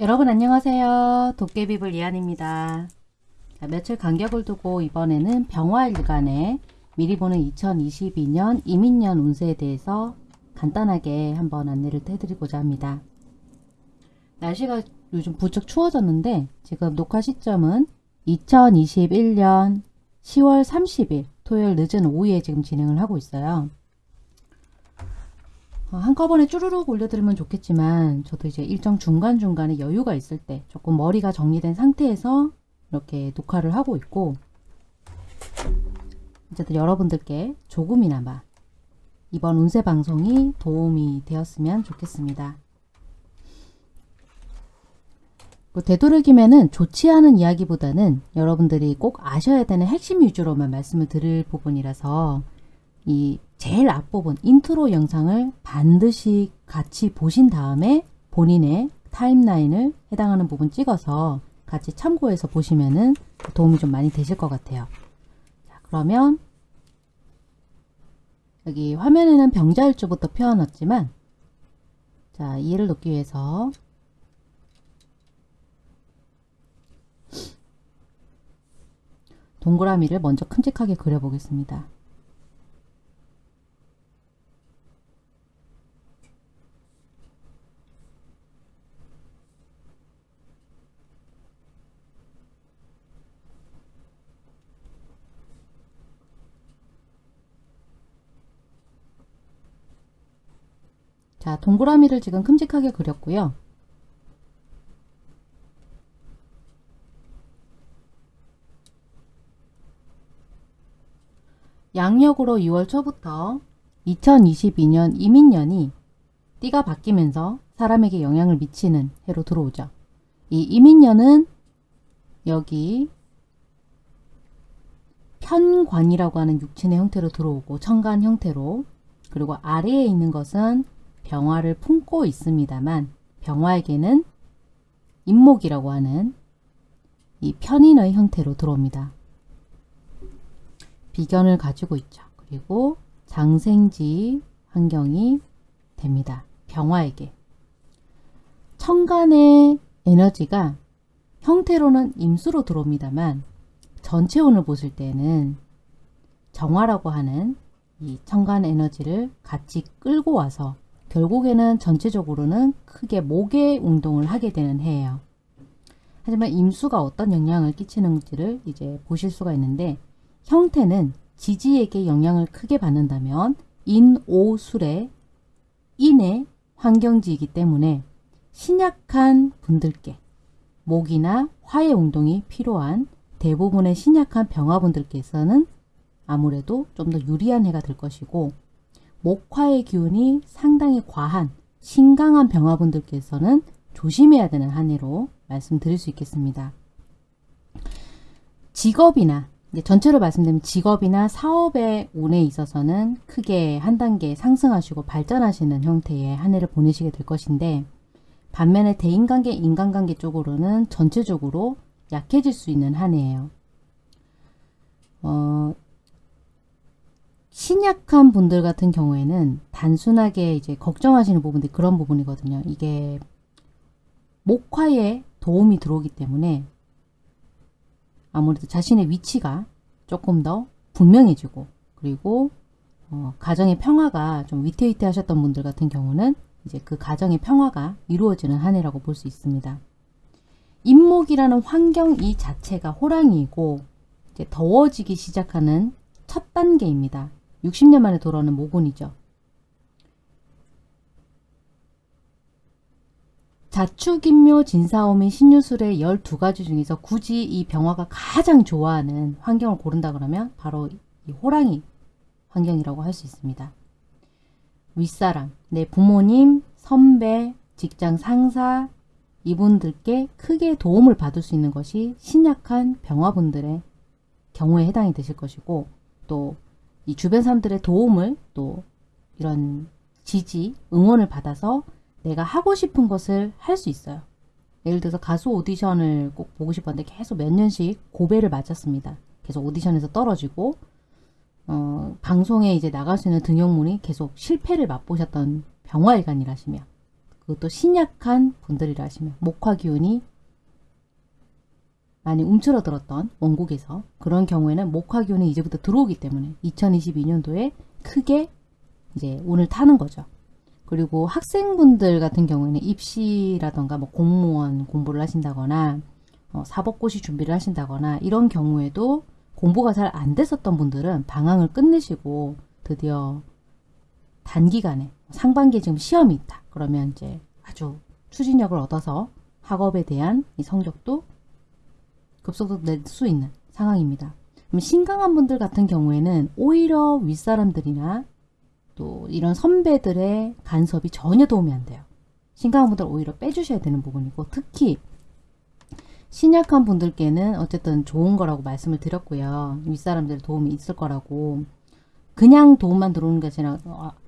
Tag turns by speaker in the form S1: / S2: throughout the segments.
S1: 여러분 안녕하세요. 도깨비불 이한입니다. 자, 며칠 간격을 두고 이번에는 병화일간에 미리 보는 2022년 이민년 운세에 대해서 간단하게 한번 안내를 해드리고자 합니다. 날씨가 요즘 부쩍 추워졌는데 지금 녹화 시점은 2021년 10월 30일 토요일 늦은 오후에 지금 진행을 하고 있어요. 어, 한꺼번에 쭈루룩 올려드리면 좋겠지만 저도 이제 일정 중간중간에 여유가 있을 때 조금 머리가 정리된 상태에서 이렇게 녹화를 하고 있고 어쨌든 여러분들께 조금이나마 이번 운세 방송이 도움이 되었으면 좋겠습니다. 그 되도록이면은 좋지 않은 이야기보다는 여러분들이 꼭 아셔야 되는 핵심 위주로만 말씀을 드릴 부분이라서 이 제일 앞부분 인트로 영상을 반드시 같이 보신 다음에 본인의 타임라인을 해당하는 부분 찍어서 같이 참고해서 보시면은 도움이 좀 많이 되실 것 같아요. 자, 그러면 여기 화면에는 병자일주부터 펴놨지만 자 이해를 돕기 위해서 동그라미를 먼저 큼직하게 그려보겠습니다. 자, 동그라미를 지금 큼직하게 그렸고요. 양력으로 6월 초부터 2022년 이민년이 띠가 바뀌면서 사람에게 영향을 미치는 해로 들어오죠. 이 이민년은 여기 편관이라고 하는 육친의 형태로 들어오고 천간 형태로 그리고 아래에 있는 것은 병화를 품고 있습니다만 병화에게는 임목이라고 하는 이 편인의 형태로 들어옵니다. 비견을 가지고 있죠. 그리고 장생지 환경이 됩니다. 병화에게. 천간의 에너지가 형태로는 임수로 들어옵니다만 전체 운을 보실 때는 정화라고 하는 이 천간 에너지를 같이 끌고 와서 결국에는 전체적으로는 크게 목의 운동을 하게 되는 해예요. 하지만 임수가 어떤 영향을 끼치는지를 이제 보실 수가 있는데 형태는 지지에게 영향을 크게 받는다면 인오술의 인의 환경지이기 때문에 신약한 분들께 목이나 화의 운동이 필요한 대부분의 신약한 병화분들께서는 아무래도 좀 더 유리한 해가 될 것이고 목화의 기운이 상당히 과한 신강한 병화분들께서는 조심해야 되는 한 해로 말씀드릴 수 있겠습니다. 직업이나 전체로 말씀드리면 직업이나 사업의 운에 있어서는 크게 한 단계 상승하시고 발전하시는 형태의 한 해를 보내시게 될 것인데 반면에 대인관계, 인간관계 쪽으로는 전체적으로 약해질 수 있는 한 해예요. 어, 신약한 분들 같은 경우에는 단순하게 이제 걱정하시는 부분들이 그런 부분이거든요. 이게 목화에 도움이 들어오기 때문에 아무래도 자신의 위치가 조금 더 분명해지고 그리고 어, 가정의 평화가 좀 위태위태 하셨던 분들 같은 경우는 이제 그 가정의 평화가 이루어지는 한 해라고 볼 수 있습니다. 인목이라는 환경 이 자체가 호랑이이고 이제 더워지기 시작하는 첫 단계입니다. 60년 만에 돌아오는 모곤이죠. 자축인묘 진사오미 신유술의 12가지 중에서 굳이 이 병화가 가장 좋아하는 환경을 고른다 그러면 바로 이 호랑이 환경이라고 할 수 있습니다. 윗사람, 내 부모님, 선배, 직장 상사 이분들께 크게 도움을 받을 수 있는 것이 신약한 병화분들의 경우에 해당이 되실 것이고 또 이 주변 사람들의 도움을 또 이런 지지, 응원을 받아서 내가 하고 싶은 것을 할 수 있어요. 예를 들어서 가수 오디션을 꼭 보고 싶었는데 계속 몇 년씩 고배를 맞았습니다. 계속 오디션에서 떨어지고 어, 방송에 이제 나갈 수 있는 등용문이 계속 실패를 맛보셨던 병화일간이라시며 그 그것도 신약한 분들이라 하시면 목화 기운이 많이 움츠러들었던 원국에서 그런 경우에는 목화 기운이 이제부터 들어오기 때문에 2022년도에 크게 이제 운을 타는 거죠. 그리고 학생분들 같은 경우에는 입시라던가 뭐 공무원 공부를 하신다거나 어, 사법고시 준비를 하신다거나 이런 경우에도 공부가 잘 안 됐었던 분들은 방황을 끝내시고 드디어 단기간에 상반기에 지금 시험이 있다. 그러면 이제 아주 추진력을 얻어서 학업에 대한 이 성적도 급속도로 낼수 있는 상황입니다. 그럼 신강한 분들 같은 경우에는 오히려 윗사람들이나 또 이런 선배들의 간섭이 전혀 도움이 안 돼요. 신강한 분들 오히려 빼주셔야 되는 부분이고 특히 신약한 분들께는 어쨌든 좋은 거라고 말씀을 드렸고요. 윗사람들의 도움이 있을 거라고 그냥 도움만 들어오는 게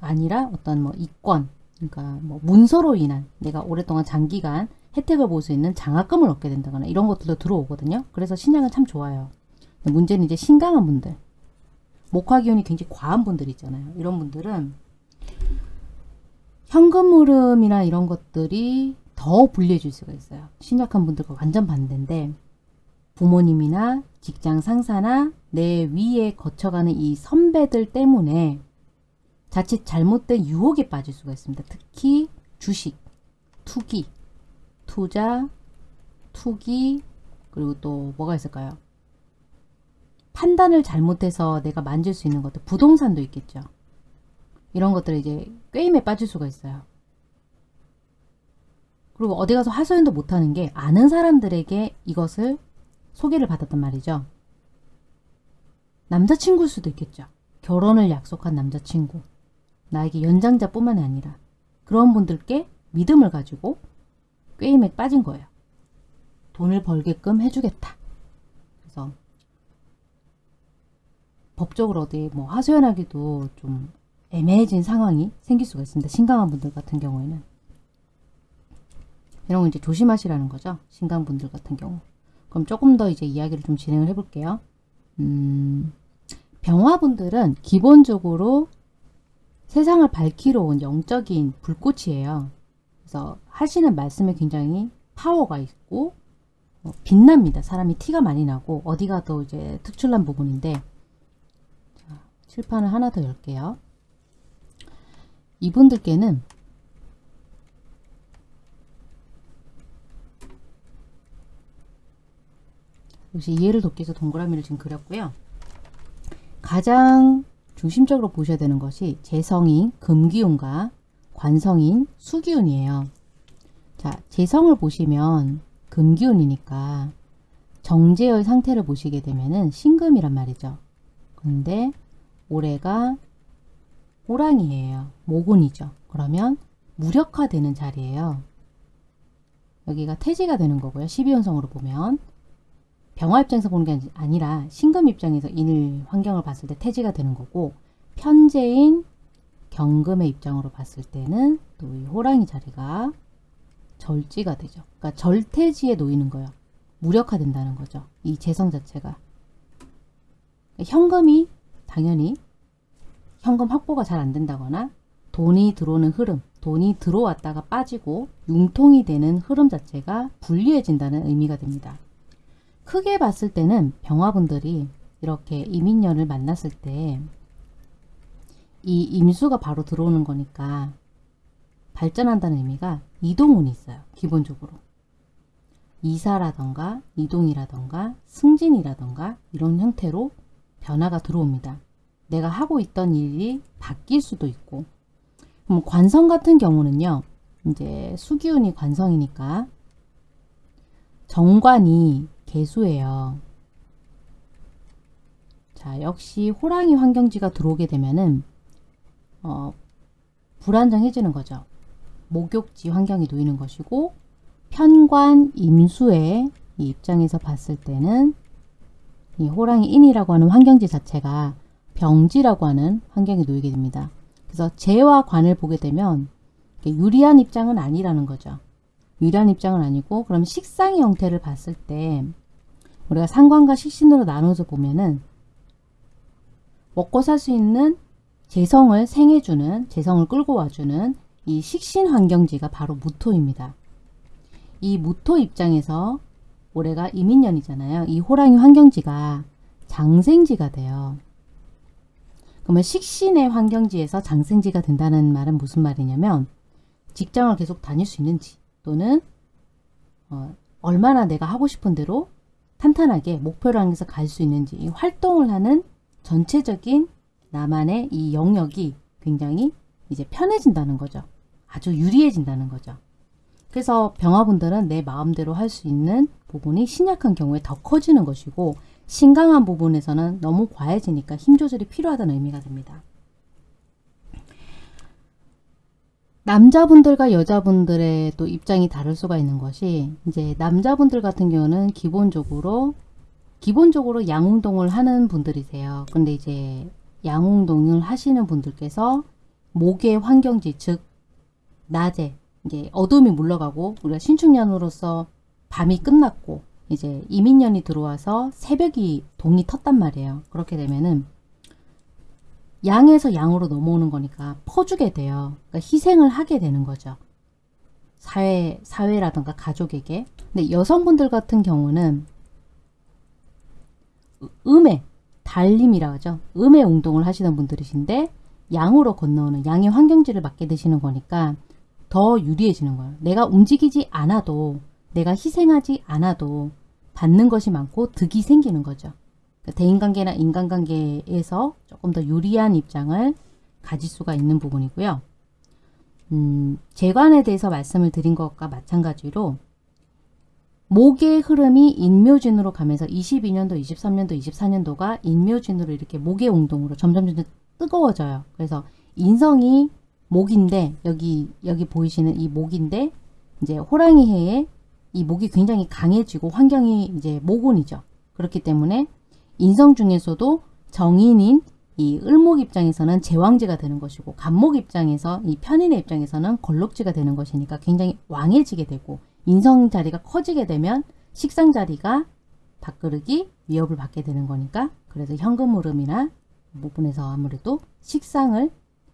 S1: 아니라 어떤 뭐 이권 그러니까 뭐 문서로 인한 내가 오랫동안 장기간 혜택을 볼 수 있는 장학금을 얻게 된다거나 이런 것들도 들어오거든요. 그래서 신약은 참 좋아요. 문제는 이제 신강한 분들 목화기운이 굉장히 과한 분들 있잖아요. 이런 분들은 현금 흐름이나 이런 것들이 더 불리해질 수가 있어요. 신약한 분들과 완전 반대인데 부모님이나 직장 상사나 내 위에 거쳐가는 이 선배들 때문에 자칫 잘못된 유혹에 빠질 수가 있습니다. 특히 주식, 투기, 투자, 투기, 그리고 또 뭐가 있을까요? 판단을 잘못해서 내가 만질 수 있는 것들, 부동산도 있겠죠. 이런 것들을 이제 게임에 빠질 수가 있어요. 그리고 어디 가서 하소연도 못하는 게 아는 사람들에게 이것을 소개를 받았단 말이죠. 남자친구일 수도 있겠죠. 결혼을 약속한 남자친구. 나에게 연장자뿐만 아니라 그런 분들께 믿음을 가지고 게임에 빠진 거예요. 돈을 벌게끔 해주겠다. 그래서 법적으로 어디 뭐 하소연하기도 좀 애매해진 상황이 생길 수가 있습니다. 신강한 분들 같은 경우에는 이런 거 이제 조심하시라는 거죠. 신강 분들 같은 경우. 그럼 조금 더 이제 이야기를 좀 진행을 해볼게요. 음, 병화분들은 기본적으로 세상을 밝히러 온 영적인 불꽃이에요. 그래서 하시는 말씀에 굉장히 파워가 있고 어, 빛납니다. 사람이 티가 많이 나고 어디 가도 이제 특출난 부분인데 자, 칠판을 하나 더 열게요. 이분들께는 역시 이해를 돕기 위해서 동그라미를 지금 그렸고요. 가장 중심적으로 보셔야 되는 것이 재성인 금기운과 관성인 수기운이에요. 자, 재성을 보시면 금기운이니까 정제의 상태를 보시게 되면은 신금이란 말이죠. 근데 올해가 호랑이에요. 모군이죠. 그러면 무력화되는 자리예요. 여기가 태지가 되는 거고요. 12연성으로 보면 병화 입장에서 보는 게 아니라 신금 입장에서 일 환경을 봤을 때 태지가 되는 거고 편제인 경금의 입장으로 봤을 때는 또 이 호랑이 자리가 절지가 되죠. 그러니까 절태지에 놓이는 거예요. 무력화된다는 거죠. 이 재성 자체가. 현금이 당연히 현금 확보가 잘 안 된다거나 돈이 들어오는 흐름, 돈이 들어왔다가 빠지고 융통이 되는 흐름 자체가 불리해진다는 의미가 됩니다. 크게 봤을 때는 병화분들이 이렇게 이민년을 만났을 때 이 임수가 바로 들어오는 거니까 발전한다는 의미가 이동운이 있어요. 기본적으로. 이사라던가 이동이라던가 승진이라던가 이런 형태로 변화가 들어옵니다. 내가 하고 있던 일이 바뀔 수도 있고 그럼 관성 같은 경우는요. 이제 수기운이 관성이니까 정관이 개수예요. 자, 역시 호랑이 환경지가 들어오게 되면은 어, 불안정해지는 거죠. 목욕지 환경이 놓이는 것이고 편관 임수의 입장에서 봤을 때는 이 호랑이 인이라고 하는 환경지 자체가 병지라고 하는 환경에 놓이게 됩니다. 그래서 재와 관을 보게 되면 유리한 입장은 아니라는 거죠. 유리한 입장은 아니고 그럼 식상의 형태를 봤을 때 우리가 상관과 식신으로 나눠서 보면은 먹고 살 수 있는 재성을 생해주는 재성을 끌고 와주는 이 식신 환경지가 바로 무토입니다. 이 무토 입장에서 올해가 이민년이잖아요. 이 호랑이 환경지가 장생지가 돼요. 그러면 식신의 환경지에서 장생지가 된다는 말은 무슨 말이냐면 직장을 계속 다닐 수 있는지 또는 어, 얼마나 내가 하고 싶은 대로 탄탄하게 목표를 향해서 갈 수 있는지 이 활동을 하는 전체적인 나만의 이 영역이 굉장히 이제 편해진다는 거죠. 아주 유리해진다는 거죠. 그래서 병화분들은 내 마음대로 할 수 있는 부분이 신약한 경우에 더 커지는 것이고 신강한 부분에서는 너무 과해지니까 힘 조절이 필요하다는 의미가 됩니다. 남자분들과 여자분들의 또 입장이 다를 수가 있는 것이 이제 남자분들 같은 경우는 기본적으로 기본적으로 양운동을 하는 분들이세요. 근데 이제 양운동을 하시는 분들께서 목의 환경지 즉 낮에 이게 어둠이 물러가고 우리가 신축년으로서 밤이 끝났고 이제 이민년이 들어와서 새벽이 동이 텄단 말이에요. 그렇게 되면은 양에서 양으로 넘어오는 거니까 퍼주게 돼요. 그러니까 희생을 하게 되는 거죠. 사회, 사회라든가 가족에게. 근데 여성분들 같은 경우는 음의 달림이라 하죠. 음의 운동을 하시는 분들이신데 양으로 건너오는 양의 환경지를 맡게 되시는 거니까 더 유리해지는 거예요. 내가 움직이지 않아도 내가 희생하지 않아도 받는 것이 많고 득이 생기는 거죠. 그러니까 대인관계나 인간관계에서 조금 더 유리한 입장을 가질 수가 있는 부분이고요. 음, 재관에 대해서 말씀을 드린 것과 마찬가지로 목의 흐름이 인묘진으로 가면서 22년도, 23년도, 24년도가 인묘진으로 이렇게 목의 운동으로 점점 점점 뜨거워져요. 그래서 인성이 목인데 여기 여기 보이시는 이 목인데 이제 호랑이 해에 이 목이 굉장히 강해지고 환경이 이제 모곤이죠. 그렇기 때문에 인성 중에서도 정인인 이 을목 입장에서는 제왕지가 되는 것이고 간목 입장에서 이 편인의 입장에서는 걸록지가 되는 것이니까 굉장히 왕해지게 되고 인성 자리가 커지게 되면 식상 자리가 밥그릇이 위협을 받게 되는 거니까 그래서 현금 흐름이나 부분에서 아무래도 식상을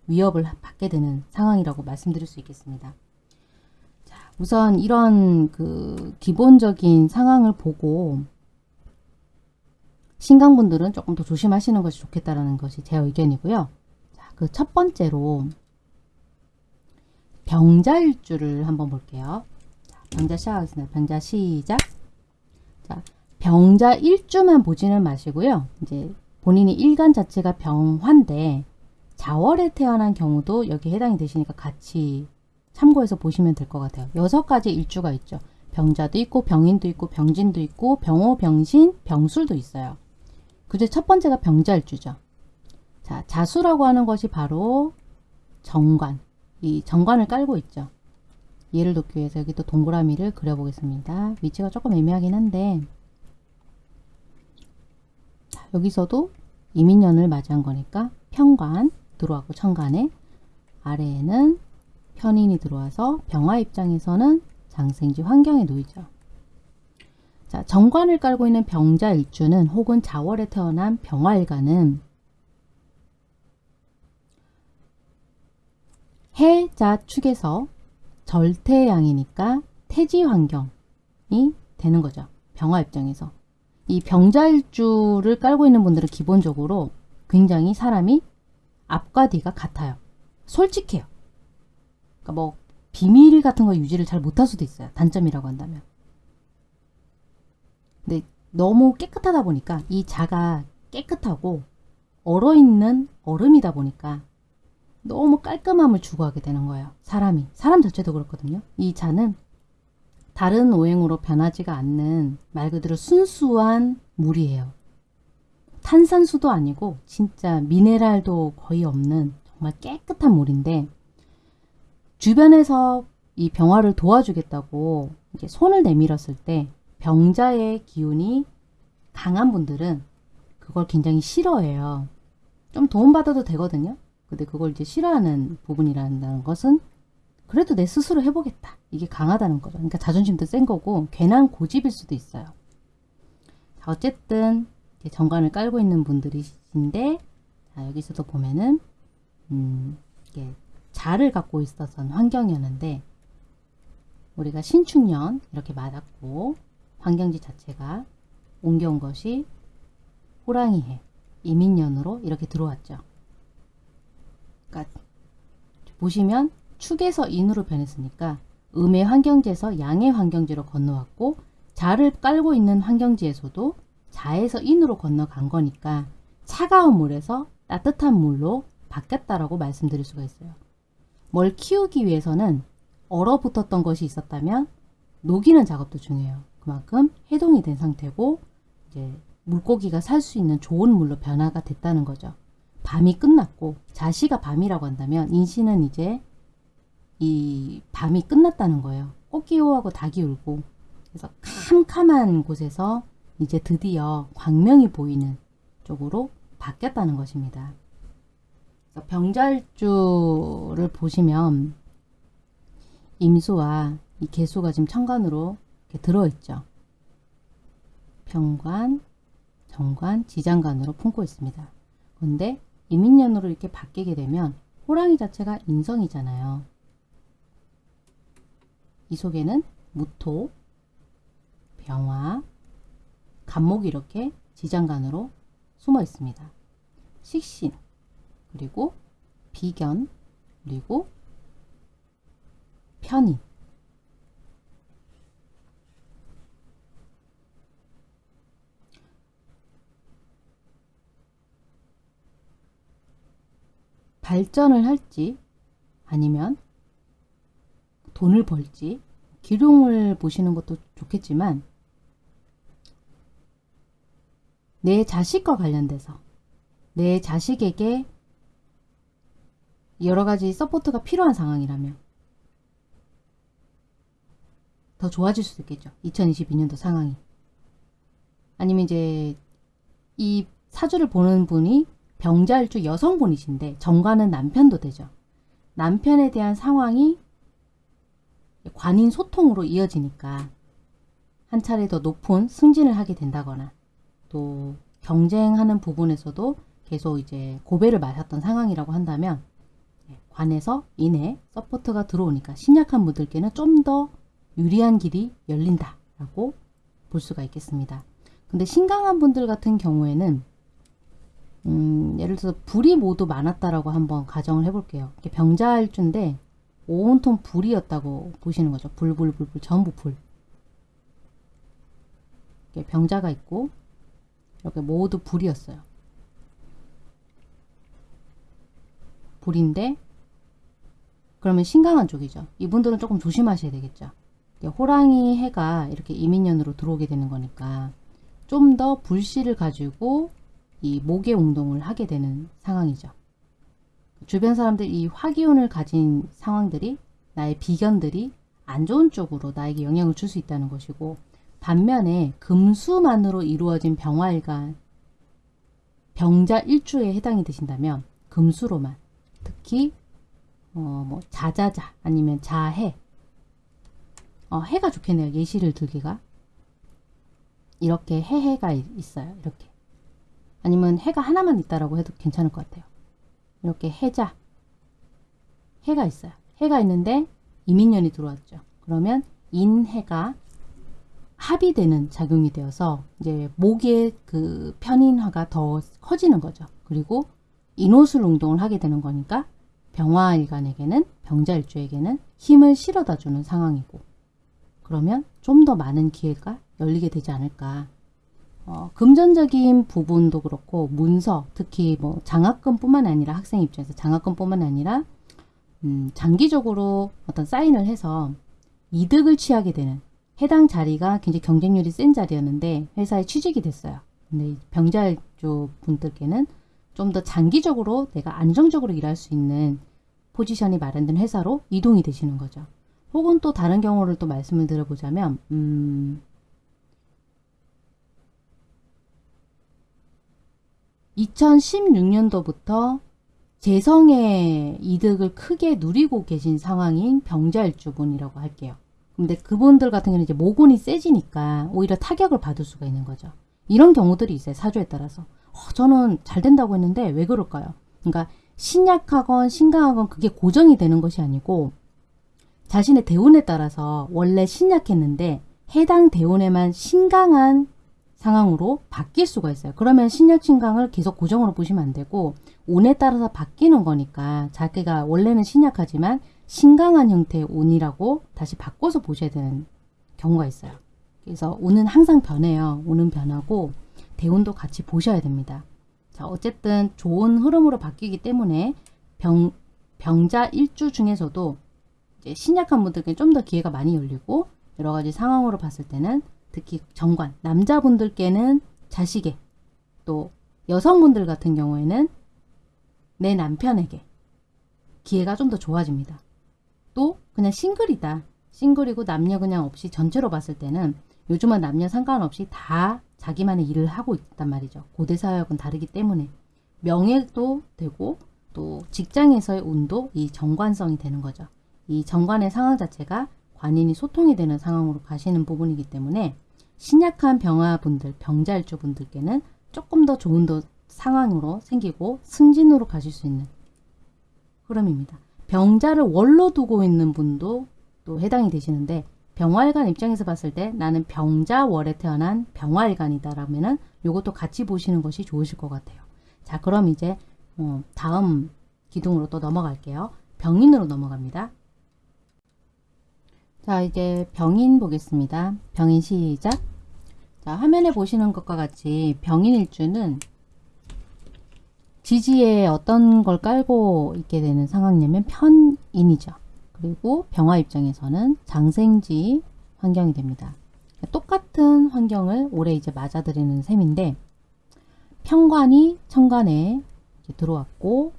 S1: 위협을 받게 되는 상황이라고 말씀드릴 수 있겠습니다. 자, 우선 이런 그 기본적인 상황을 보고 신강분들은 조금 더 조심하시는 것이 좋겠다라는 것이 제 의견이고요. 자, 그첫 번째로 병자일주를 한번 볼게요. 자, 병자 시작하겠습니다. 병자 시작. 자, 병자 일주만 보지는 마시고요. 이제 본인이 일간 자체가 병화인데 자월에 태어난 경우도 여기 해당이 되시니까 같이 참고해서 보시면 될 것 같아요. 여섯 가지 일주가 있죠. 병자도 있고 병인도 있고 병진도 있고 병호, 병신, 병술도 있어요. 그중 첫 번째가 병자일주죠. 자, 자수라고 하는 것이 바로 정관. 이 정관을 깔고 있죠. 예를 돕기 위해서 여기 또 동그라미를 그려보겠습니다. 위치가 조금 애매하긴 한데 자, 여기서도 이민년을 맞이한 거니까 평관 들어왔고 천간에 아래에는 편인이 들어와서 병화 입장에서는 장생지 환경에 놓이죠. 자, 정관을 깔고 있는 병자일주는 혹은 자월에 태어난 병화일간은 해자 축에서 절태양이니까 태지 환경이 되는 거죠. 병화 입장에서. 이 병자일주를 깔고 있는 분들은 기본적으로 굉장히 사람이 앞과 뒤가 같아요. 솔직해요. 그러니까 뭐 비밀 같은 거 유지를 잘 못할 수도 있어요. 단점이라고 한다면. 근데 너무 깨끗하다 보니까 이 자가 깨끗하고 얼어있는 얼음이다 보니까 너무 깔끔함을 추구하게 되는 거예요. 사람이. 사람 자체도 그렇거든요. 이 자는 다른 오행으로 변하지가 않는 말 그대로 순수한 물이에요. 탄산수도 아니고 진짜 미네랄도 거의 없는 정말 깨끗한 물인데 주변에서 이 병화를 도와주겠다고 이제 손을 내밀었을 때 병자의 기운이 강한 분들은 그걸 굉장히 싫어해요. 좀 도움받아도 되거든요. 근데 그걸 이제 싫어하는 부분이라는 것은 그래도 내 스스로 해보겠다. 이게 강하다는 거죠. 그러니까 자존심도 센 거고 괜한 고집일 수도 있어요. 자, 어쨌든 정관을 깔고 있는 분들이신데 자, 여기서도 보면은 음, 이게 자를 갖고 있었던 환경이었는데 우리가 신축년 이렇게 맞았고 환경지 자체가 옮겨온 것이 호랑이해 이민년으로 이렇게 들어왔죠. 그러니까 보시면 축에서 인으로 변했으니까 음의 환경지에서 양의 환경지로 건너왔고 자를 깔고 있는 환경지에서도 자에서 인으로 건너간 거니까 차가운 물에서 따뜻한 물로 바뀌었다라고 말씀드릴 수가 있어요. 뭘 키우기 위해서는 얼어붙었던 것이 있었다면 녹이는 작업도 중요해요. 그만큼 해동이 된 상태고 이제 물고기가 살 수 있는 좋은 물로 변화가 됐다는 거죠. 밤이 끝났고 자시가 밤이라고 한다면 인신은 이제 이 밤이 끝났다는 거예요. 꽃기 호하고 닭이 울고 그래서 캄캄한 곳에서 이제 드디어 광명이 보이는 쪽으로 바뀌었다는 것입니다. 병잘주를 보시면 임수와 이 개수가 지금 천간으로 이렇게 들어있죠. 병관, 정관, 지장관으로 품고 있습니다. 그런데 이민년으로 이렇게 바뀌게 되면 호랑이 자체가 인성이잖아요. 이 속에는 무토, 병화, 간목이 이렇게 지장간으로 숨어 있습니다. 식신, 그리고 비견, 그리고 편인. 발전을 할지 아니면 돈을 벌지 길흉을 보시는 것도 좋겠지만 내 자식과 관련돼서 내 자식에게 여러 가지 서포트가 필요한 상황이라면 더 좋아질 수도 있겠죠. 2022년도 상황이. 아니면 이제 이 사주를 보는 분이 병자일주 여성분이신데 정관은 남편도 되죠. 남편에 대한 상황이 관인 소통으로 이어지니까 한 차례 더 높은 승진을 하게 된다거나 또 경쟁하는 부분에서도 계속 이제 고배를 마셨던 상황이라고 한다면 예, 관에서 인해 support가 들어오니까 신약한 분들께는 좀 더 유리한 길이 열린다라고 볼 수가 있겠습니다. 근데 신강한 분들 같은 경우에는 음, 예를 들어서 불이 모두 많았다라고 한번 가정을 해볼게요. 병자일주인데 온통 불이었다고 보시는 거죠. 불불불불 전부 불. 병자가 있고 이렇게 모두 불이었어요. 불인데 그러면 신강한 쪽이죠. 이분들은 조금 조심하셔야 되겠죠. 호랑이 해가 이렇게 이민년으로 들어오게 되는 거니까 좀 더 불씨를 가지고 이 목의 운동을 하게 되는 상황이죠. 주변 사람들 이 화기운을 가진 상황들이 나의 비견들이 안 좋은 쪽으로 나에게 영향을 줄 수 있다는 것이고 반면에 금수만으로 이루어진 병화일간 병자 일주에 해당이 되신다면 금수로만 특히 어, 뭐 자자자 아니면 자해 어, 해가 좋겠네요. 예시를 들기가 이렇게 해해가 있어요. 이렇게 아니면 해가 하나만 있다라고 해도 괜찮을 것 같아요. 이렇게 해자 해가 있어요. 해가 있는데 이민년이 들어왔죠. 그러면 인해가 합의되는 작용이 되어서 이제 목의 그 편인화가 더 커지는 거죠. 그리고 인호술 운동을 하게 되는 거니까 병화일간에게는 병자일주에게는 힘을 실어다 주는 상황이고 그러면 좀 더 많은 기회가 열리게 되지 않을까 어, 금전적인 부분도 그렇고 문서 특히 뭐 장학금뿐만 아니라 학생 입장에서 장학금뿐만 아니라 음, 장기적으로 어떤 사인을 해서 이득을 취하게 되는 해당 자리가 굉장히 경쟁률이 센 자리였는데 회사에 취직이 됐어요. 근데 병자일주 분들께는 좀 더 장기적으로 내가 안정적으로 일할 수 있는 포지션이 마련된 회사로 이동이 되시는 거죠. 혹은 또 다른 경우를 또 말씀을 드려보자면 음, 2016년도부터 재성의 이득을 크게 누리고 계신 상황인 병자일주분이라고 할게요. 근데 그분들 같은 경우는 이제 모곤이 세지니까 오히려 타격을 받을 수가 있는 거죠. 이런 경우들이 있어요. 사주에 따라서. 어, 저는 잘 된다고 했는데 왜 그럴까요? 그러니까 신약하건 신강하건 그게 고정이 되는 것이 아니고 자신의 대운에 따라서 원래 신약했는데 해당 대운에만 신강한 상황으로 바뀔 수가 있어요. 그러면 신약 신강을 계속 고정으로 보시면 안 되고 운에 따라서 바뀌는 거니까 자기가 원래는 신약하지만 신강한 형태의 운이라고 다시 바꿔서 보셔야 되는 경우가 있어요. 그래서 운은 항상 변해요. 운은 변하고 대운도 같이 보셔야 됩니다. 자, 어쨌든 좋은 흐름으로 바뀌기 때문에 병, 병자 일주 중에서도 신약한 분들께 좀 더 기회가 많이 열리고 여러 가지 상황으로 봤을 때는 특히 정관, 남자분들께는 자식에 또 여성분들 같은 경우에는 내 남편에게 기회가 좀 더 좋아집니다. 또 그냥 싱글이다. 싱글이고 남녀 그냥 없이 전체로 봤을 때는 요즘은 남녀 상관없이 다 자기만의 일을 하고 있단 말이죠. 고대 사역은 다르기 때문에 명예도 되고 또 직장에서의 운도 이 정관성이 되는 거죠. 이 정관의 상황 자체가 관인이 소통이 되는 상황으로 가시는 부분이기 때문에 신약한 병화분들, 병자일주분들께는 조금 더 좋은 더 상황으로 생기고 승진으로 가실 수 있는 흐름입니다. 병자를 월로 두고 있는 분도 또 해당이 되시는데 병화일간 입장에서 봤을 때 나는 병자월에 태어난 병화일간이다 라면은 요것도 같이 보시는 것이 좋으실 것 같아요. 자 그럼 이제 어, 다음 기둥으로 또 넘어갈게요. 병인으로 넘어갑니다. 자 이제 병인 보겠습니다. 병인 시작. 자 화면에 보시는 것과 같이 병인 일주는 지지에 어떤 걸 깔고 있게 되는 상황이냐면 편인이죠. 그리고 병화 입장에서는 장생지 환경이 됩니다. 똑같은 환경을 올해 이제 맞아들이는 셈인데 편관이 천간에 들어왔고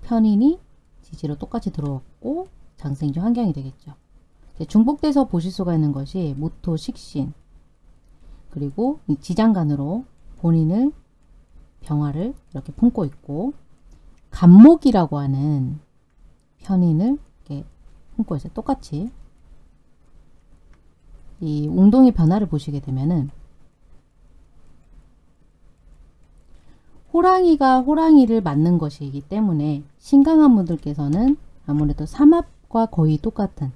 S1: 편인이 지지로 똑같이 들어왔고 장생지 환경이 되겠죠. 중복돼서 보실 수가 있는 것이 무토, 식신 그리고 지장간으로 본인을 병화를 이렇게 품고 있고 간목이라고 하는 편인을 이렇게 품고 있어요. 똑같이 이 웅동의 변화를 보시게 되면은 호랑이가 호랑이를 맞는 것이기 때문에 신강한 분들께서는 아무래도 삼합 과 거의 똑같은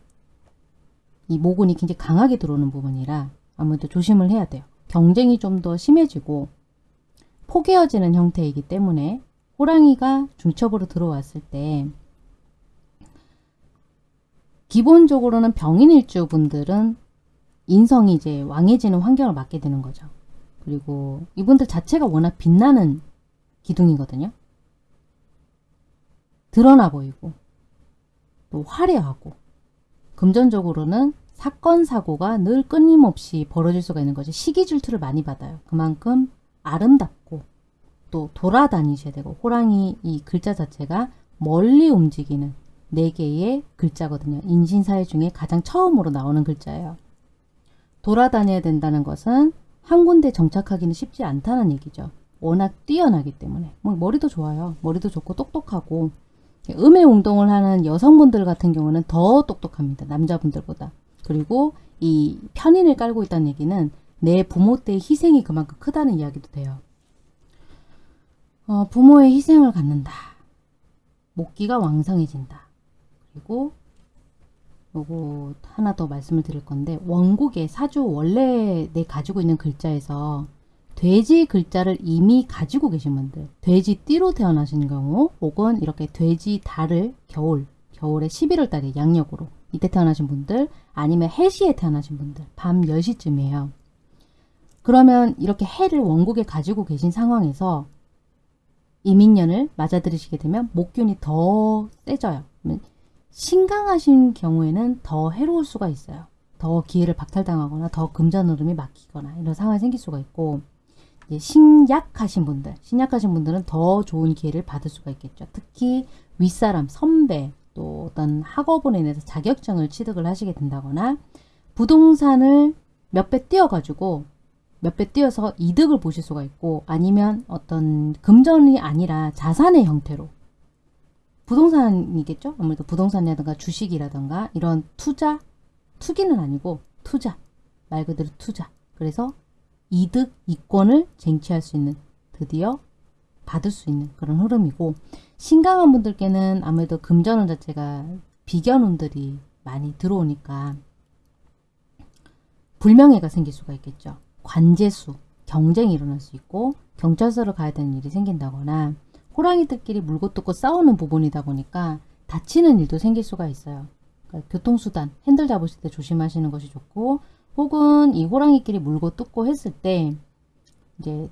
S1: 이 모근이 굉장히 강하게 들어오는 부분이라 아무래도 조심을 해야 돼요. 경쟁이 좀 더 심해지고 포개어지는 형태이기 때문에 호랑이가 중첩으로 들어왔을 때 기본적으로는 병인일주 분들은 인성이 이제 왕해지는 환경을 맞게 되는 거죠. 그리고 이분들 자체가 워낙 빛나는 기둥이거든요. 드러나 보이고 또 화려하고 금전적으로는 사건 사고가 늘 끊임없이 벌어질 수가 있는 거죠. 시기 질투를 많이 받아요. 그만큼 아름답고 또 돌아다니셔야 되고 호랑이 이 글자 자체가 멀리 움직이는 네 개의 글자거든요. 인신사회 중에 가장 처음으로 나오는 글자예요. 돌아다녀야 된다는 것은 한 군데 정착하기는 쉽지 않다는 얘기죠. 워낙 뛰어나기 때문에 뭐 머리도 좋아요. 머리도 좋고 똑똑하고 음의 운동을 하는 여성분들 같은 경우는 더 똑똑합니다. 남자분들보다. 그리고 이 편인을 깔고 있다는 얘기는 내 부모 때의 희생이 그만큼 크다는 이야기도 돼요. 어, 부모의 희생을 갖는다. 목기가 왕성해진다. 그리고 요거 하나 더 말씀을 드릴 건데 원곡의 사주 원래 내 가지고 있는 글자에서 돼지 글자를 이미 가지고 계신 분들 돼지 띠로 태어나신 경우 혹은 이렇게 돼지 달을 겨울 겨울에 11월 달에 양력으로 이때 태어나신 분들 아니면 해시에 태어나신 분들 밤 10시쯤이에요. 그러면 이렇게 해를 원곡에 가지고 계신 상황에서 이민년을 맞아들이시게 되면 목균이 더 세져요. 신강하신 경우에는 더 해로울 수가 있어요. 더 기회를 박탈당하거나 더 금전흐름이 막히거나 이런 상황이 생길 수가 있고 신약하신 분들, 신약하신 분들은 더 좋은 기회를 받을 수가 있겠죠. 특히 윗사람, 선배, 또 어떤 학업으로 인해서 자격증을 취득을 하시게 된다거나 부동산을 몇 배 띄어가지고 몇 배 띄어서 이득을 보실 수가 있고 아니면 어떤 금전이 아니라 자산의 형태로 부동산이겠죠? 아무래도 부동산이라든가 주식이라든가 이런 투자, 투기는 아니고 투자, 말 그대로 투자. 그래서 이득, 이권을 쟁취할 수 있는 드디어 받을 수 있는 그런 흐름이고 신강한 분들께는 아무래도 금전운 자체가 비견운들이 많이 들어오니까 불명예가 생길 수가 있겠죠. 관제수, 경쟁이 일어날 수 있고 경찰서를 가야 되는 일이 생긴다거나 호랑이들끼리 물고 뜯고 싸우는 부분이다 보니까 다치는 일도 생길 수가 있어요. 그러니까 교통수단, 핸들 잡으실 때 조심하시는 것이 좋고 혹은 이 호랑이끼리 물고 뜯고 했을 때 이제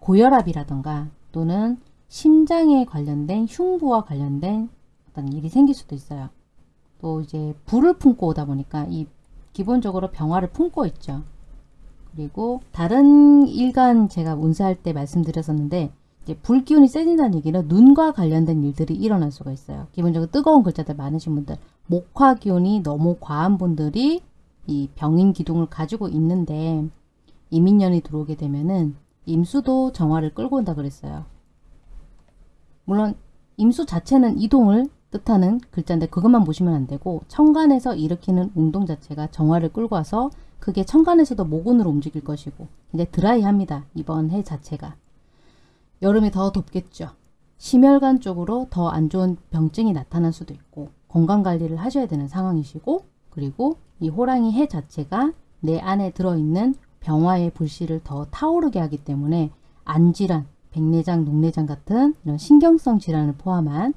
S1: 고혈압이라던가 또는 심장에 관련된 흉부와 관련된 어떤 일이 생길 수도 있어요. 또 이제 불을 품고 오다 보니까 이 기본적으로 병화를 품고 있죠. 그리고 다른 일간 제가 운세할 때 말씀드렸었는데 이제 불기운이 세진다는 얘기는 눈과 관련된 일들이 일어날 수가 있어요. 기본적으로 뜨거운 글자들 많으신 분들 목화 기운이 너무 과한 분들이 이 병인 기둥을 가지고 있는데 이민년이 들어오게 되면은 임수도 정화를 끌고 온다 그랬어요. 물론 임수 자체는 이동을 뜻하는 글자인데 그것만 보시면 안 되고 천간에서 일으키는 운동 자체가 정화를 끌고 와서 그게 천간에서도 모근으로 움직일 것이고 이제 드라이합니다. 이번 해 자체가. 여름이 더 덥겠죠. 심혈관 쪽으로 더 안 좋은 병증이 나타날 수도 있고 건강관리를 하셔야 되는 상황이시고 그리고 이 호랑이 해 자체가 내 안에 들어있는 병화의 불씨를 더 타오르게 하기 때문에 안질환, 백내장, 녹내장 같은 이런 신경성 질환을 포함한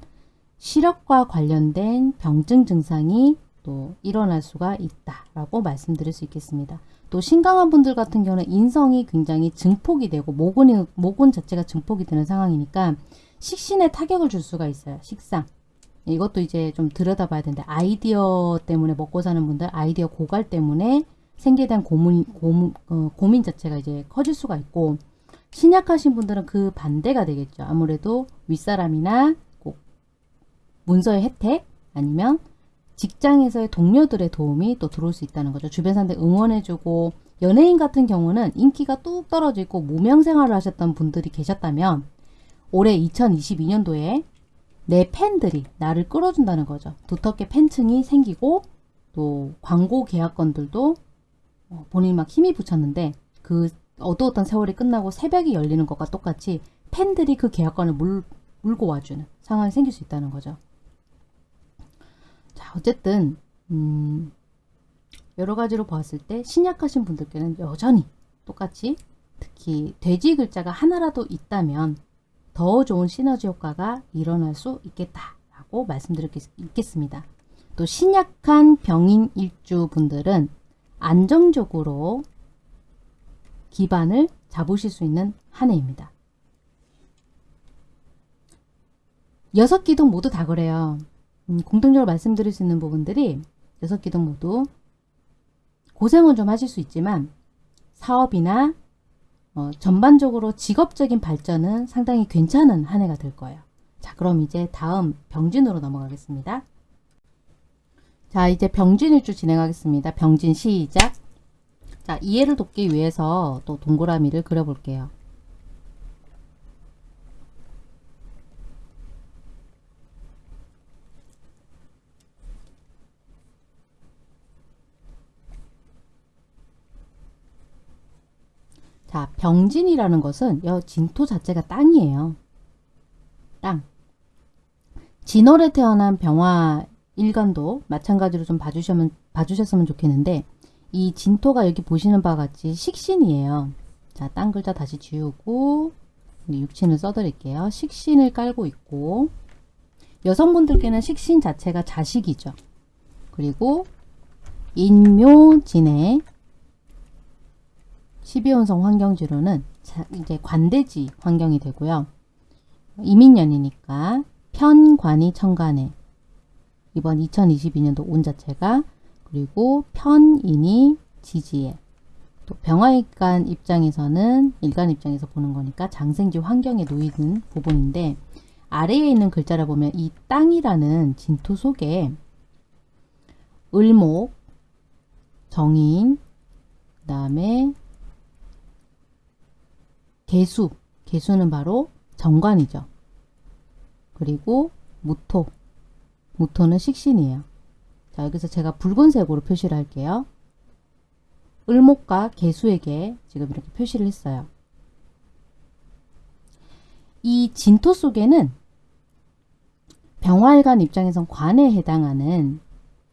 S1: 시력과 관련된 병증 증상이 또 일어날 수가 있다라고 말씀드릴 수 있겠습니다. 또 신강한 분들 같은 경우는 인성이 굉장히 증폭이 되고 모근이, 모근 자체가 증폭이 되는 상황이니까 식신에 타격을 줄 수가 있어요. 식상. 이것도 이제 좀 들여다봐야 되는데 아이디어 때문에 먹고 사는 분들 아이디어 고갈 때문에 생계에 대한 고민, 고민, 어, 고민 자체가 이제 커질 수가 있고 신약하신 분들은 그 반대가 되겠죠. 아무래도 윗사람이나 꼭 문서의 혜택 아니면 직장에서의 동료들의 도움이 또 들어올 수 있다는 거죠. 주변 사람들 응원해주고 연예인 같은 경우는 인기가 뚝 떨어지고 무명 생활을 하셨던 분들이 계셨다면 올해 2022년도에 내 팬들이 나를 끌어준다는 거죠. 두텁게 팬층이 생기고 또 광고 계약건들도 어, 본인이 막 힘이 붙였는데 그 어두웠던 세월이 끝나고 새벽이 열리는 것과 똑같이 팬들이 그 계약건을 물, 물고 와주는 상황이 생길 수 있다는 거죠. 자, 어쨌든 음, 여러 가지로 봤을 때 신약하신 분들께는 여전히 똑같이 특히 돼지 글자가 하나라도 있다면 더 좋은 시너지 효과가 일어날 수 있겠다라고 말씀드리겠습니다. 또 신약한 병인 일주 분들은 안정적으로 기반을 잡으실 수 있는 한 해입니다. 여섯 기둥 모두 다 그래요. 음, 공통적으로 말씀드릴 수 있는 부분들이 여섯 기둥 모두 고생은 좀 하실 수 있지만 사업이나 어, 전반적으로 직업적인 발전은 상당히 괜찮은 한 해가 될 거예요. 자 그럼 이제 다음 병진으로 넘어가겠습니다. 자 이제 병진일주 진행하겠습니다. 병진 시작 자 이해를 돕기 위해서 또 동그라미를 그려볼게요. 자, 병진이라는 것은 여 진토 자체가 땅이에요. 땅. 진월에 태어난 병화 일간도 마찬가지로 좀 봐주시면, 봐주셨으면 좋겠는데 이 진토가 여기 보시는 바와 같이 식신이에요. 자, 땅 글자 다시 지우고 육신을 써드릴게요. 식신을 깔고 있고 여성분들께는 식신 자체가 자식이죠. 그리고 인묘진의 12혼성 환경지로는 이제 관대지 환경이 되고요. 이민년이니까 편관이 천간에 이번 2022년도 운 자체가 그리고 편인이 지지에 또 병화일간 입장에서는 일간 입장에서 보는 거니까 장생지 환경에 놓이는 부분인데 아래에 있는 글자를 보면 이 땅이라는 진토 속에 을목, 정인, 그 다음에 개수, 개수는 바로 정관이죠. 그리고 무토, 무토는 식신이에요. 자 여기서 제가 붉은색으로 표시를 할게요. 을목과 개수에게 지금 이렇게 표시를 했어요. 이 진토 속에는 병활관 입장에선 관에 해당하는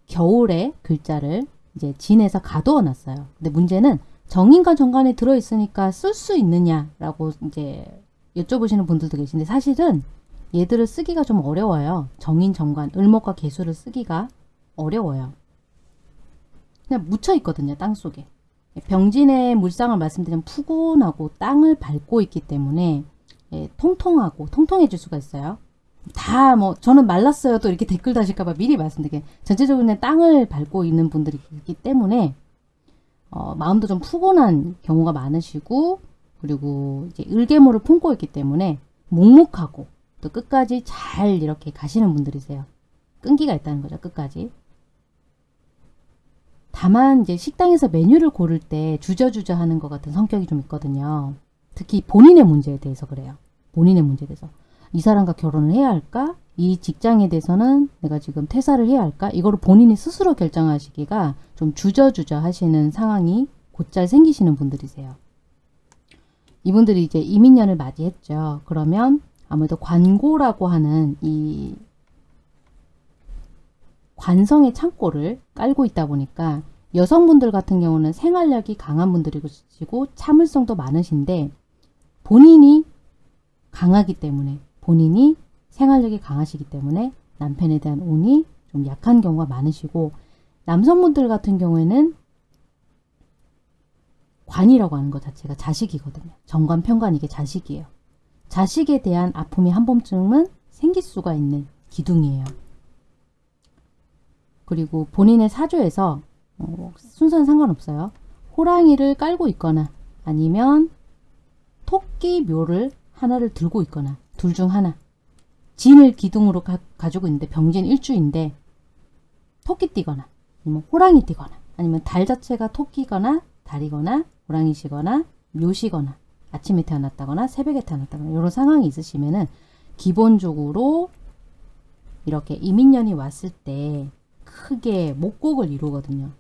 S1: 겨울의 글자를 이제 진에서 가두어 놨어요. 근데 문제는 정인과 정관이 들어있으니까 쓸 수 있느냐라고 이제 여쭤보시는 분들도 계신데 사실은 얘들을 쓰기가 좀 어려워요. 정인, 정관, 을목과 개수를 쓰기가 어려워요. 그냥 묻혀 있거든요. 땅 속에. 병진의 물상을 말씀드리면 푸근하고 땅을 밟고 있기 때문에 예, 통통하고 통통해질 수가 있어요. 다 뭐 저는 말랐어요 또 이렇게 댓글 다실까봐 미리 말씀드릴게요. 전체적으로 땅을 밟고 있는 분들이 있기 때문에 어, 마음도 좀 푸근한 경우가 많으시고 그리고 이제 을개모를 품고 있기 때문에 묵묵하고 또 끝까지 잘 이렇게 가시는 분들이세요. 끈기가 있다는 거죠 끝까지. 다만 이제 식당에서 메뉴를 고를 때 주저주저 하는 것 같은 성격이 좀 있거든요. 특히 본인의 문제에 대해서 그래요. 본인의 문제에 대해서. 이 사람과 결혼을 해야 할까? 이 직장에 대해서는 내가 지금 퇴사를 해야 할까? 이거를 본인이 스스로 결정하시기가 좀 주저주저 하시는 상황이 곧잘 생기시는 분들이세요. 이분들이 이제 이민년을 맞이했죠. 그러면 아무래도 관고라고 하는 이 관성의 창고를 깔고 있다 보니까 여성분들 같은 경우는 생활력이 강한 분들이고 참을성도 많으신데 본인이 강하기 때문에 본인이 생활력이 강하시기 때문에 남편에 대한 운이 좀 약한 경우가 많으시고 남성분들 같은 경우에는 관이라고 하는 것 자체가 자식이거든요. 정관, 편관 이게 자식이에요. 자식에 대한 아픔이 한 번쯤은 생길 수가 있는 기둥이에요. 그리고 본인의 사주에서 어, 순서는 상관없어요. 호랑이를 깔고 있거나 아니면 토끼 묘를 하나를 들고 있거나 둘 중 하나 진을 기둥으로 가, 지고 있는데 병진 일주인데 토끼 띠거나 아니면 호랑이 띠거나 아니면 달 자체가 토끼거나 달이거나 호랑이시거나 묘시거나 아침에 태어났다거나 새벽에 태어났다거나 이런 상황이 있으시면은 기본적으로 이렇게 이민년이 왔을 때 크게 목곡을 이루거든요.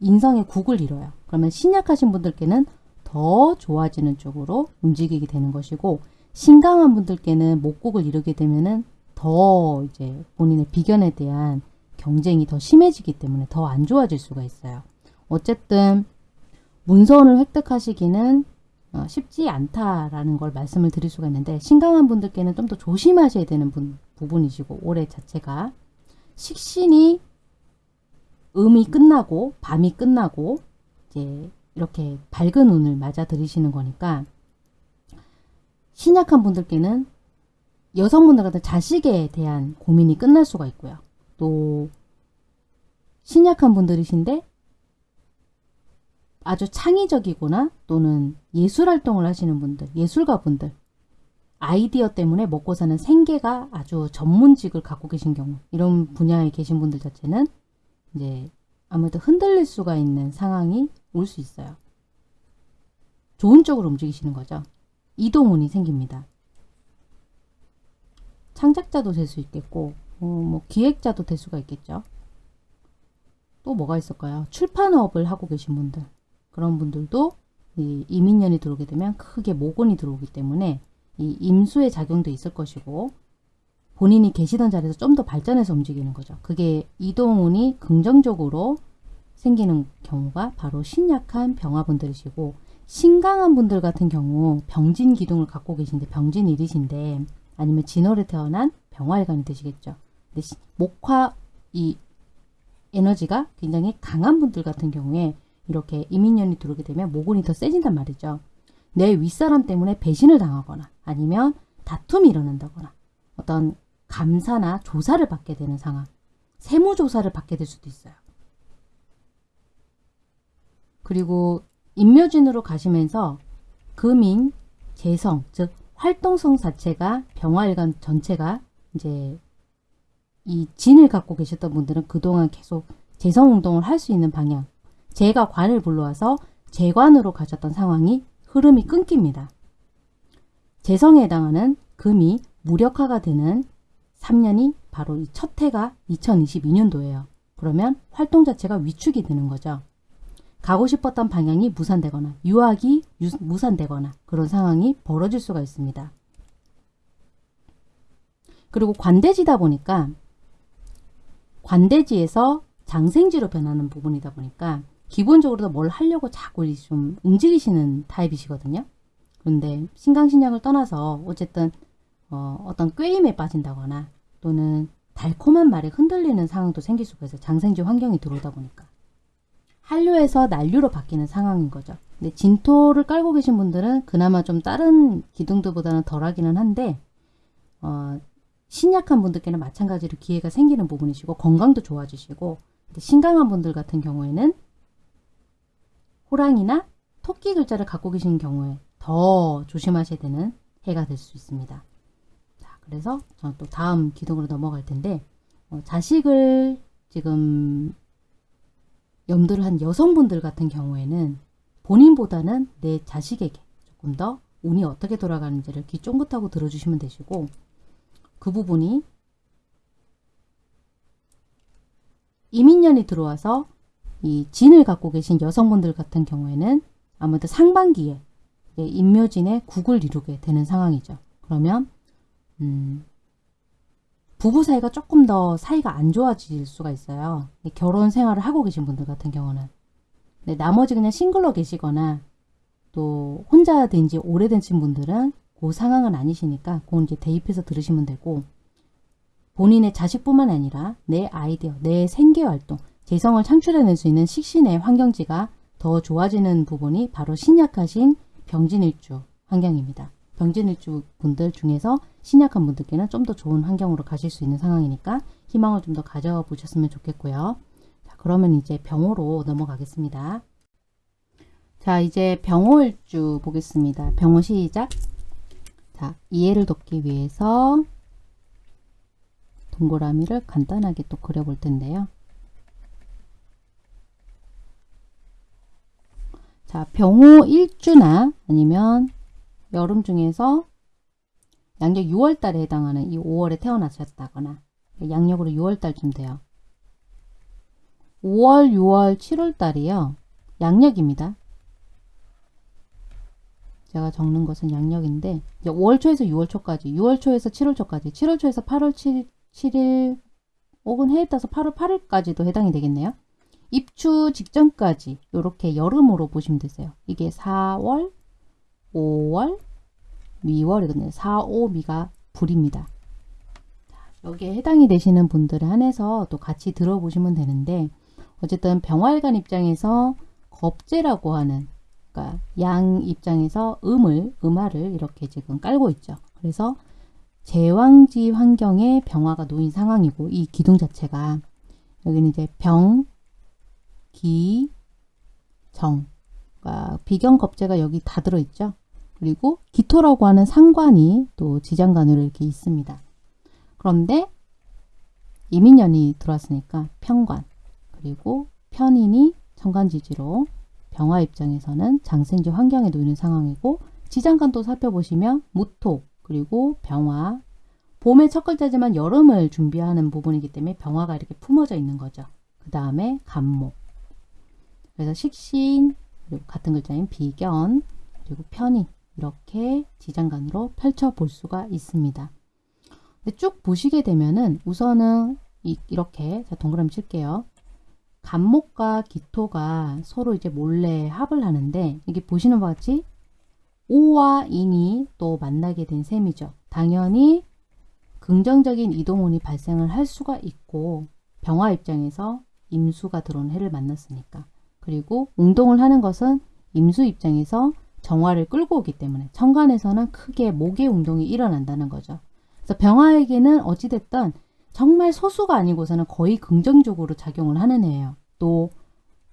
S1: 인성의 국을 이뤄요. 그러면 신약하신 분들께는 더 좋아지는 쪽으로 움직이게 되는 것이고 신강한 분들께는 목곡을 이루게 되면은 더 이제 본인의 비견에 대한 경쟁이 더 심해지기 때문에 더 안 좋아질 수가 있어요. 어쨌든 문서원을 획득하시기는 어, 쉽지 않다라는 걸 말씀을 드릴 수가 있는데 신강한 분들께는 좀 더 조심하셔야 되는 분, 부분이시고 올해 자체가 식신이 음이 끝나고 밤이 끝나고 이제 이렇게 밝은 운을 맞아 들이시는 거니까 신약한 분들께는 여성분들 같은 자식에 대한 고민이 끝날 수가 있고요. 또 신약한 분들이신데 아주 창의적이거나 또는 예술 활동을 하시는 분들, 예술가 분들 아이디어 때문에 먹고 사는 생계가 아주 전문직을 갖고 계신 경우 이런 분야에 계신 분들 자체는 이제 아무래도 흔들릴 수가 있는 상황이 올 수 있어요. 좋은 쪽으로 움직이시는 거죠. 이동운이 생깁니다. 창작자도 될 수 있겠고 어, 뭐 기획자도 될 수가 있겠죠. 또 뭐가 있을까요? 출판업을 하고 계신 분들 그런 분들도 이 이민년이 들어오게 되면 크게 모곤이 들어오기 때문에 이 임수의 작용도 있을 것이고 본인이 계시던 자리에서 좀 더 발전해서 움직이는 거죠. 그게 이동운이 긍정적으로 생기는 경우가 바로 신약한 병화분들이시고 신강한 분들 같은 경우 병진 기둥을 갖고 계신데 병진 일이신데 아니면 진월에 태어난 병화일관이 되시겠죠. 근데 목화 이 에너지가 굉장히 강한 분들 같은 경우에 이렇게 이민년이 들어오게 되면 모곤이 더 세진단 말이죠. 내 윗사람 때문에 배신을 당하거나 아니면 다툼이 일어난다거나 어떤 감사나 조사를 받게 되는 상황 세무조사를 받게 될 수도 있어요. 그리고 임묘진으로 가시면서 금인, 재성, 즉 활동성 자체가 병화일관 전체가 이제 이 진을 갖고 계셨던 분들은 그동안 계속 재성 운동을 할 수 있는 방향 재가 관을 불러와서 재관으로 가셨던 상황이 흐름이 끊깁니다. 재성에 해당하는 금이 무력화가 되는 3년이 바로 이 첫 해가 2022년도예요. 그러면 활동 자체가 위축이 되는 거죠. 가고 싶었던 방향이 무산되거나 유학이 유, 무산되거나 그런 상황이 벌어질 수가 있습니다. 그리고 관대지다 보니까 관대지에서 장생지로 변하는 부분이다 보니까 기본적으로 뭘 하려고 자꾸 좀 움직이시는 타입이시거든요. 그런데 신강신약을 떠나서 어쨌든 어, 어떤 꾀임에 빠진다거나 또는 달콤한 말에 흔들리는 상황도 생길 수가 있어요. 장생지 환경이 들어오다 보니까. 한류에서 난류로 바뀌는 상황인 거죠. 근데 진토를 깔고 계신 분들은 그나마 좀 다른 기둥들보다는 덜하기는 한데 어, 신약한 분들께는 마찬가지로 기회가 생기는 부분이시고 건강도 좋아지시고 신강한 분들 같은 경우에는 호랑이나 토끼 글자를 갖고 계신 경우에 더 조심하셔야 되는 해가 될 수 있습니다. 자, 그래서 저는 또 다음 기둥으로 넘어갈 텐데 어, 자식을 지금 염두를 한 여성분들 같은 경우에는 본인보다는 내 자식에게 조금 더 운이 어떻게 돌아가는지를 귀 쫑긋하고 들어주시면 되시고 그 부분이 이민년이 들어와서 이 진을 갖고 계신 여성분들 같은 경우에는 아무래도 상반기에 인묘진의 국을 이루게 되는 상황이죠. 그러면 음, 부부 사이가 조금 더 사이가 안 좋아질 수가 있어요. 결혼 생활을 하고 계신 분들 같은 경우는 나머지 그냥 싱글로 계시거나 또 혼자 된 지 오래된 분들은 그 상황은 아니시니까 그건 이제 대입해서 들으시면 되고 본인의 자식뿐만 아니라 내 아이디어, 내 생계활동, 재성을 창출해낼 수 있는 식신의 환경지가 더 좋아지는 부분이 바로 신약하신 병진일주 환경입니다. 병진일주 분들 중에서 신약한 분들께는 좀 더 좋은 환경으로 가실 수 있는 상황이니까 희망을 좀 더 가져보셨으면 좋겠고요. 자, 그러면 이제 병호로 넘어가겠습니다. 자, 이제 병호일주 보겠습니다. 병호 시작. 자, 이해를 돕기 위해서 동그라미를 간단하게 또 그려볼 텐데요. 자, 병호 1주나 아니면 여름 중에서 양력 6월 달에 해당하는 이 5월에 태어나셨다거나 양력으로 6월 달쯤 돼요. 5월, 6월, 7월 달이요. 양력입니다. 제가 적는 것은 양력인데 5월 초에서 6월 초까지 6월 초에서 7월 초까지 7월 초에서 8월 7, 7일 혹은 해에 따라서 8월 8일까지도 해당이 되겠네요. 입추 직전까지 이렇게 여름으로 보시면 되세요. 이게 4월, 5월, 미월이거든요. 4, 5, 미가 불입니다. 여기에 해당이 되시는 분들에 한해서 또 같이 들어보시면 되는데 어쨌든 병활관 입장에서 겁재라고 하는 그러니까 양 입장에서 음을 음화를 이렇게 지금 깔고 있죠. 그래서 제왕지 환경에 병화가 놓인 상황이고 이 기둥 자체가 여기는 이제 병, 기, 정 그러니까 비경겁제가 여기 다 들어있죠. 그리고 기토라고 하는 상관이 또 지장간으로 이렇게 있습니다. 그런데 이민년이 들어왔으니까 편관 그리고 편인이 천간지지로 병화 입장에서는 장생지 환경에 놓이는 상황이고 지장간도 살펴보시면 무토 그리고 병화 봄의 첫 글자지만 여름을 준비하는 부분이기 때문에 병화가 이렇게 품어져 있는 거죠. 그 다음에 간목 그래서 식신 그리고 같은 글자인 비견 그리고 편인 이렇게 지장간으로 펼쳐 볼 수가 있습니다. 쭉 보시게 되면은 우선은 이, 렇게 동그라미 칠게요. 간목과 기토가 서로 이제 몰래 합을 하는데 이게 보시는 바와 같이 오와 인이 또 만나게 된 셈이죠. 당연히 긍정적인 이동운이 발생을 할 수가 있고 병화 입장에서 임수가 들어온 해를 만났으니까 그리고 운동을 하는 것은 임수 입장에서 정화를 끌고 오기 때문에 천간에서는 크게 목의 운동이 일어난다는 거죠. 그래서 병화에게는 어찌됐든 정말 소수가 아니고서는 거의 긍정적으로 작용을 하는 애예요. 또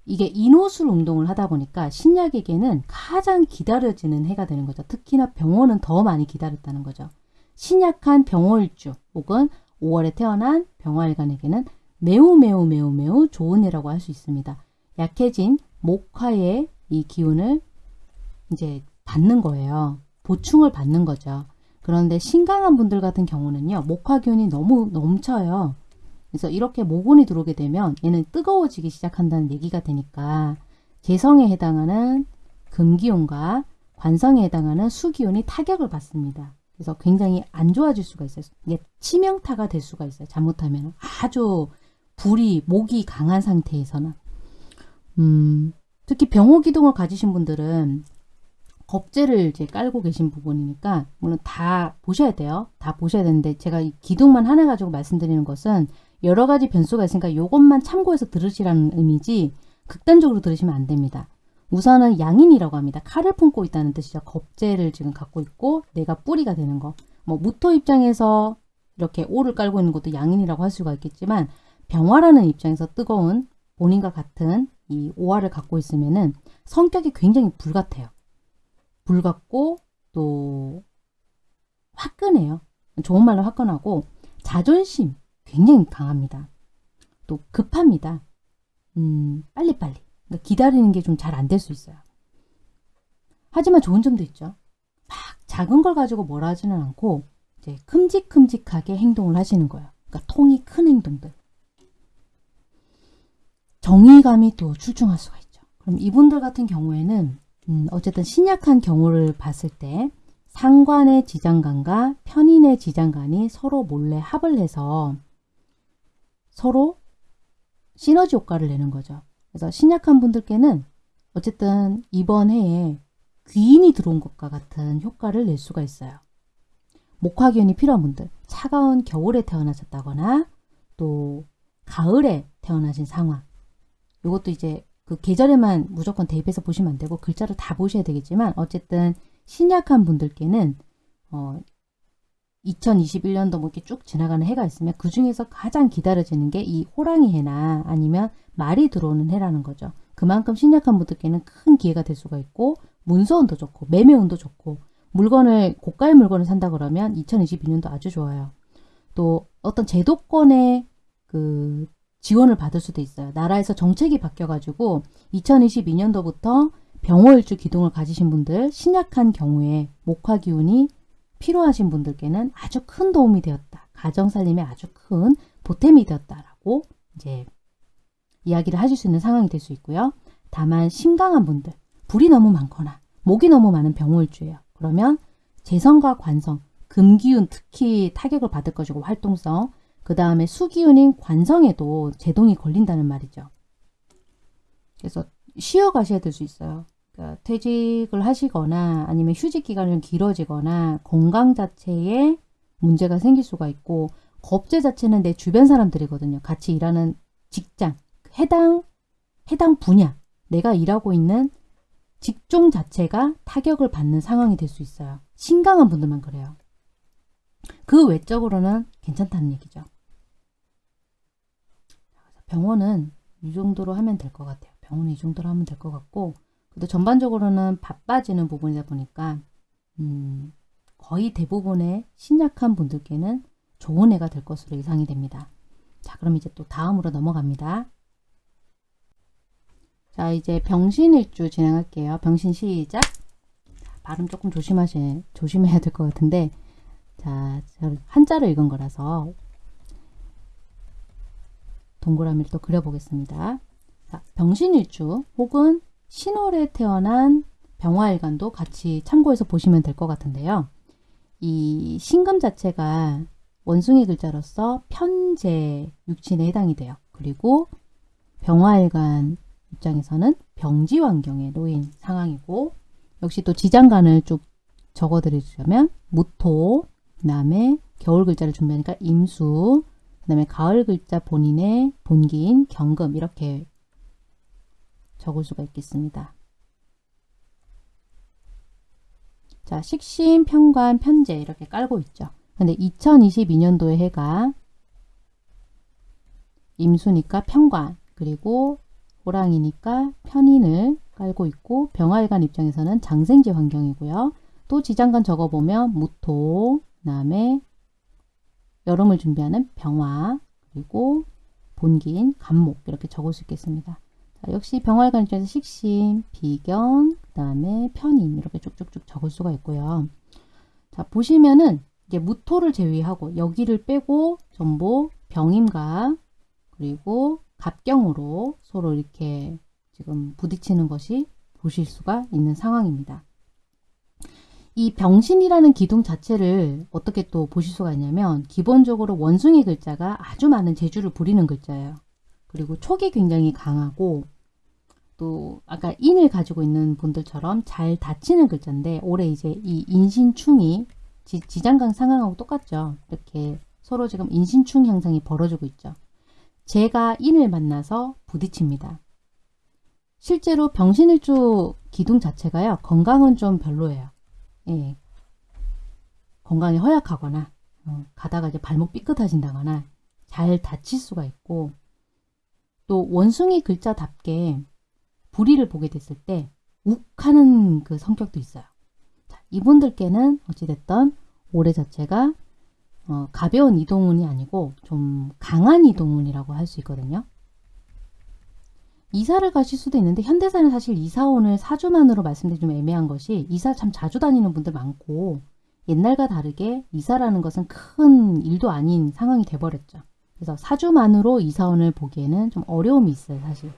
S1: 이게 인호술 운동을 하다 보니까 신약에게는 가장 기다려지는 해가 되는 거죠. 특히나 병원은 더 많이 기다렸다는 거죠. 신약한 병월주 혹은 5월에 태어난 병화일간에게는 매우 매우 매우 매우 좋은 해라고 할 수 있습니다. 약해진 목화의 이 기운을 이제 받는 거예요. 보충을 받는 거죠. 그런데 신강한 분들 같은 경우는요. 목화균이 너무 넘쳐요. 그래서 이렇게 모곤이 들어오게 되면 얘는 뜨거워지기 시작한다는 얘기가 되니까 재성에 해당하는 금기운과 관성에 해당하는 수기운이 타격을 받습니다. 그래서 굉장히 안 좋아질 수가 있어요. 이게 치명타가 될 수가 있어요. 잘못하면 아주 불이 목이 강한 상태에서는 음, 특히 병호 기둥을 가지신 분들은 겁재를 이제 깔고 계신 부분이니까 물론 다 보셔야 돼요. 다 보셔야 되는데 제가 이 기둥만 하나 가지고 말씀드리는 것은 여러 가지 변수가 있으니까 이것만 참고해서 들으시라는 의미지 극단적으로 들으시면 안 됩니다. 우선은 양인이라고 합니다. 칼을 품고 있다는 뜻이죠. 겁재를 지금 갖고 있고 내가 뿌리가 되는 거. 뭐 무토 입장에서 이렇게 오를 깔고 있는 것도 양인이라고 할 수가 있겠지만 병화라는 입장에서 뜨거운 본인과 같은 이 오화를 갖고 있으면은 성격이 굉장히 불같아요. 불같고 또 화끈해요. 좋은 말로 화끈하고 자존심 굉장히 강합니다. 또 급합니다. 음, 빨리빨리. 그러니까 기다리는 게 좀 잘 안 될 수 있어요. 하지만 좋은 점도 있죠. 막 작은 걸 가지고 뭐라 하지는 않고 이제 큼직큼직하게 행동을 하시는 거예요. 그러니까 통이 큰 행동들. 정의감이 또 출중할 수가 있죠. 그럼 이분들 같은 경우에는 음, 어쨌든 신약한 경우를 봤을 때 상관의 지장간과 편인의 지장간이 서로 몰래 합을 해서 서로 시너지 효과를 내는 거죠. 그래서 신약한 분들께는 어쨌든 이번 해에 귀인이 들어온 것과 같은 효과를 낼 수가 있어요. 목화기운이 필요한 분들, 차가운 겨울에 태어나셨다거나 또 가을에 태어나신 상황, 이것도 이제 그 계절에만 무조건 대입해서 보시면 안 되고 글자를 다 보셔야 되겠지만 어쨌든 신약한 분들께는 어 2021년도 뭐 이렇게 쭉 지나가는 해가 있으면 그 중에서 가장 기다려지는 게 이 호랑이 해나 아니면 말이 들어오는 해라는 거죠. 그만큼 신약한 분들께는 큰 기회가 될 수가 있고 문서운도 좋고 매매운도 좋고 물건을 고가의 물건을 산다 그러면 2022년도 아주 좋아요. 또 어떤 제도권의 그 지원을 받을 수도 있어요. 나라에서 정책이 바뀌어가지고 2022년도부터 병호일주 기둥을 가지신 분들 신약한 경우에 목화 기운이 필요하신 분들께는 아주 큰 도움이 되었다. 가정 살림에 아주 큰 보탬이 되었다라고 이제 이야기를 하실 수 있는 상황이 될 수 있고요. 다만 심강한 분들, 불이 너무 많거나 목이 너무 많은 병호일주예요. 그러면 재성과 관성, 금기운 특히 타격을 받을 것이고 활동성, 그 다음에 수기운인 관성에도 제동이 걸린다는 말이죠. 그래서 쉬어 가셔야 될 수 있어요. 그러니까 퇴직을 하시거나 아니면 휴직 기간이 좀 길어지거나 건강 자체에 문제가 생길 수가 있고 겁제 자체는 내 주변 사람들이거든요. 같이 일하는 직장, 해당 해당 분야, 내가 일하고 있는 직종 자체가 타격을 받는 상황이 될 수 있어요. 신강한 분들만 그래요. 그 외적으로는 괜찮다는 얘기죠. 병원은 이 정도로 하면 될 것 같아요. 병원은 이 정도로 하면 될 것 같고 그래도 전반적으로는 바빠지는 부분이다 보니까 음, 거의 대부분의 신약한 분들께는 좋은 해가 될 것으로 예상이 됩니다. 자 그럼 이제 또 다음으로 넘어갑니다. 자 이제 병신일주 진행할게요. 병신 시작. 발음 조금 조심하시, 조심해야 될 것 같은데 자 한자로 읽은 거라서 동그라미를 또 그려보겠습니다. 자, 병신일주 혹은 신월에 태어난 병화일간도 같이 참고해서 보시면 될 것 같은데요. 이 신금 자체가 원숭이 글자로서 편제 육친에 해당이 돼요. 그리고 병화일간 입장에서는 병지 환경에 놓인 상황이고 역시 또 지장간을 쭉 적어드리자면 무토, 그 다음에 겨울 글자를 준비하니까 임수, 그 다음에 가을 글자 본인의 본기인 경금 이렇게 적을 수가 있겠습니다. 자, 식신, 편관, 편제 이렇게 깔고 있죠. 근데 2022년도의 해가 임수니까 편관 그리고 호랑이니까 편인을 깔고 있고 병활관 입장에서는 장생지 환경이고요. 또 지장간 적어보면 무토, 그 다음에 여름을 준비하는 병화, 그리고 본기인 간목 이렇게 적을 수 있겠습니다. 자, 역시 병활관 입장에서 식심, 비견, 그 다음에 편인 이렇게 쭉쭉쭉 적을 수가 있고요. 자 보시면은 이제 무토를 제외하고 여기를 빼고 전부 병임과 그리고 갑경으로 서로 이렇게 지금 부딪히는 것이 보실 수가 있는 상황입니다. 이 병신이라는 기둥 자체를 어떻게 또 보실 수가 있냐면 기본적으로 원숭이 글자가 아주 많은 재주를 부리는 글자예요. 그리고 촉이 굉장히 강하고 또 아까 인을 가지고 있는 분들처럼 잘 닫히는 글자인데 올해 이제 이 인신충이 지, 지장강 상황하고 똑같죠. 이렇게 서로 지금 인신충 현상이 벌어지고 있죠. 제가 인을 만나서 부딪힙니다. 실제로 병신일주 기둥 자체가요. 건강은 좀 별로예요. 예. 건강이 허약하거나 어, 가다가 이제 발목 삐끗하신다거나 잘 다칠 수가 있고 또 원숭이 글자답게 불의를 보게 됐을 때 욱하는 그 성격도 있어요. 자, 이분들께는 어찌됐든 올해 자체가 어, 가벼운 이동운이 아니고 좀 강한 이동운이라고 할 수 있거든요. 이사를 가실 수도 있는데 현대사는 사실 이사원을 사주만으로 말씀드리 좀 애매한 것이 이사 참 자주 다니는 분들 많고 옛날과 다르게 이사라는 것은 큰 일도 아닌 상황이 돼버렸죠. 그래서 사주만으로 이사원을 보기에는 좀 어려움이 있어요 사실.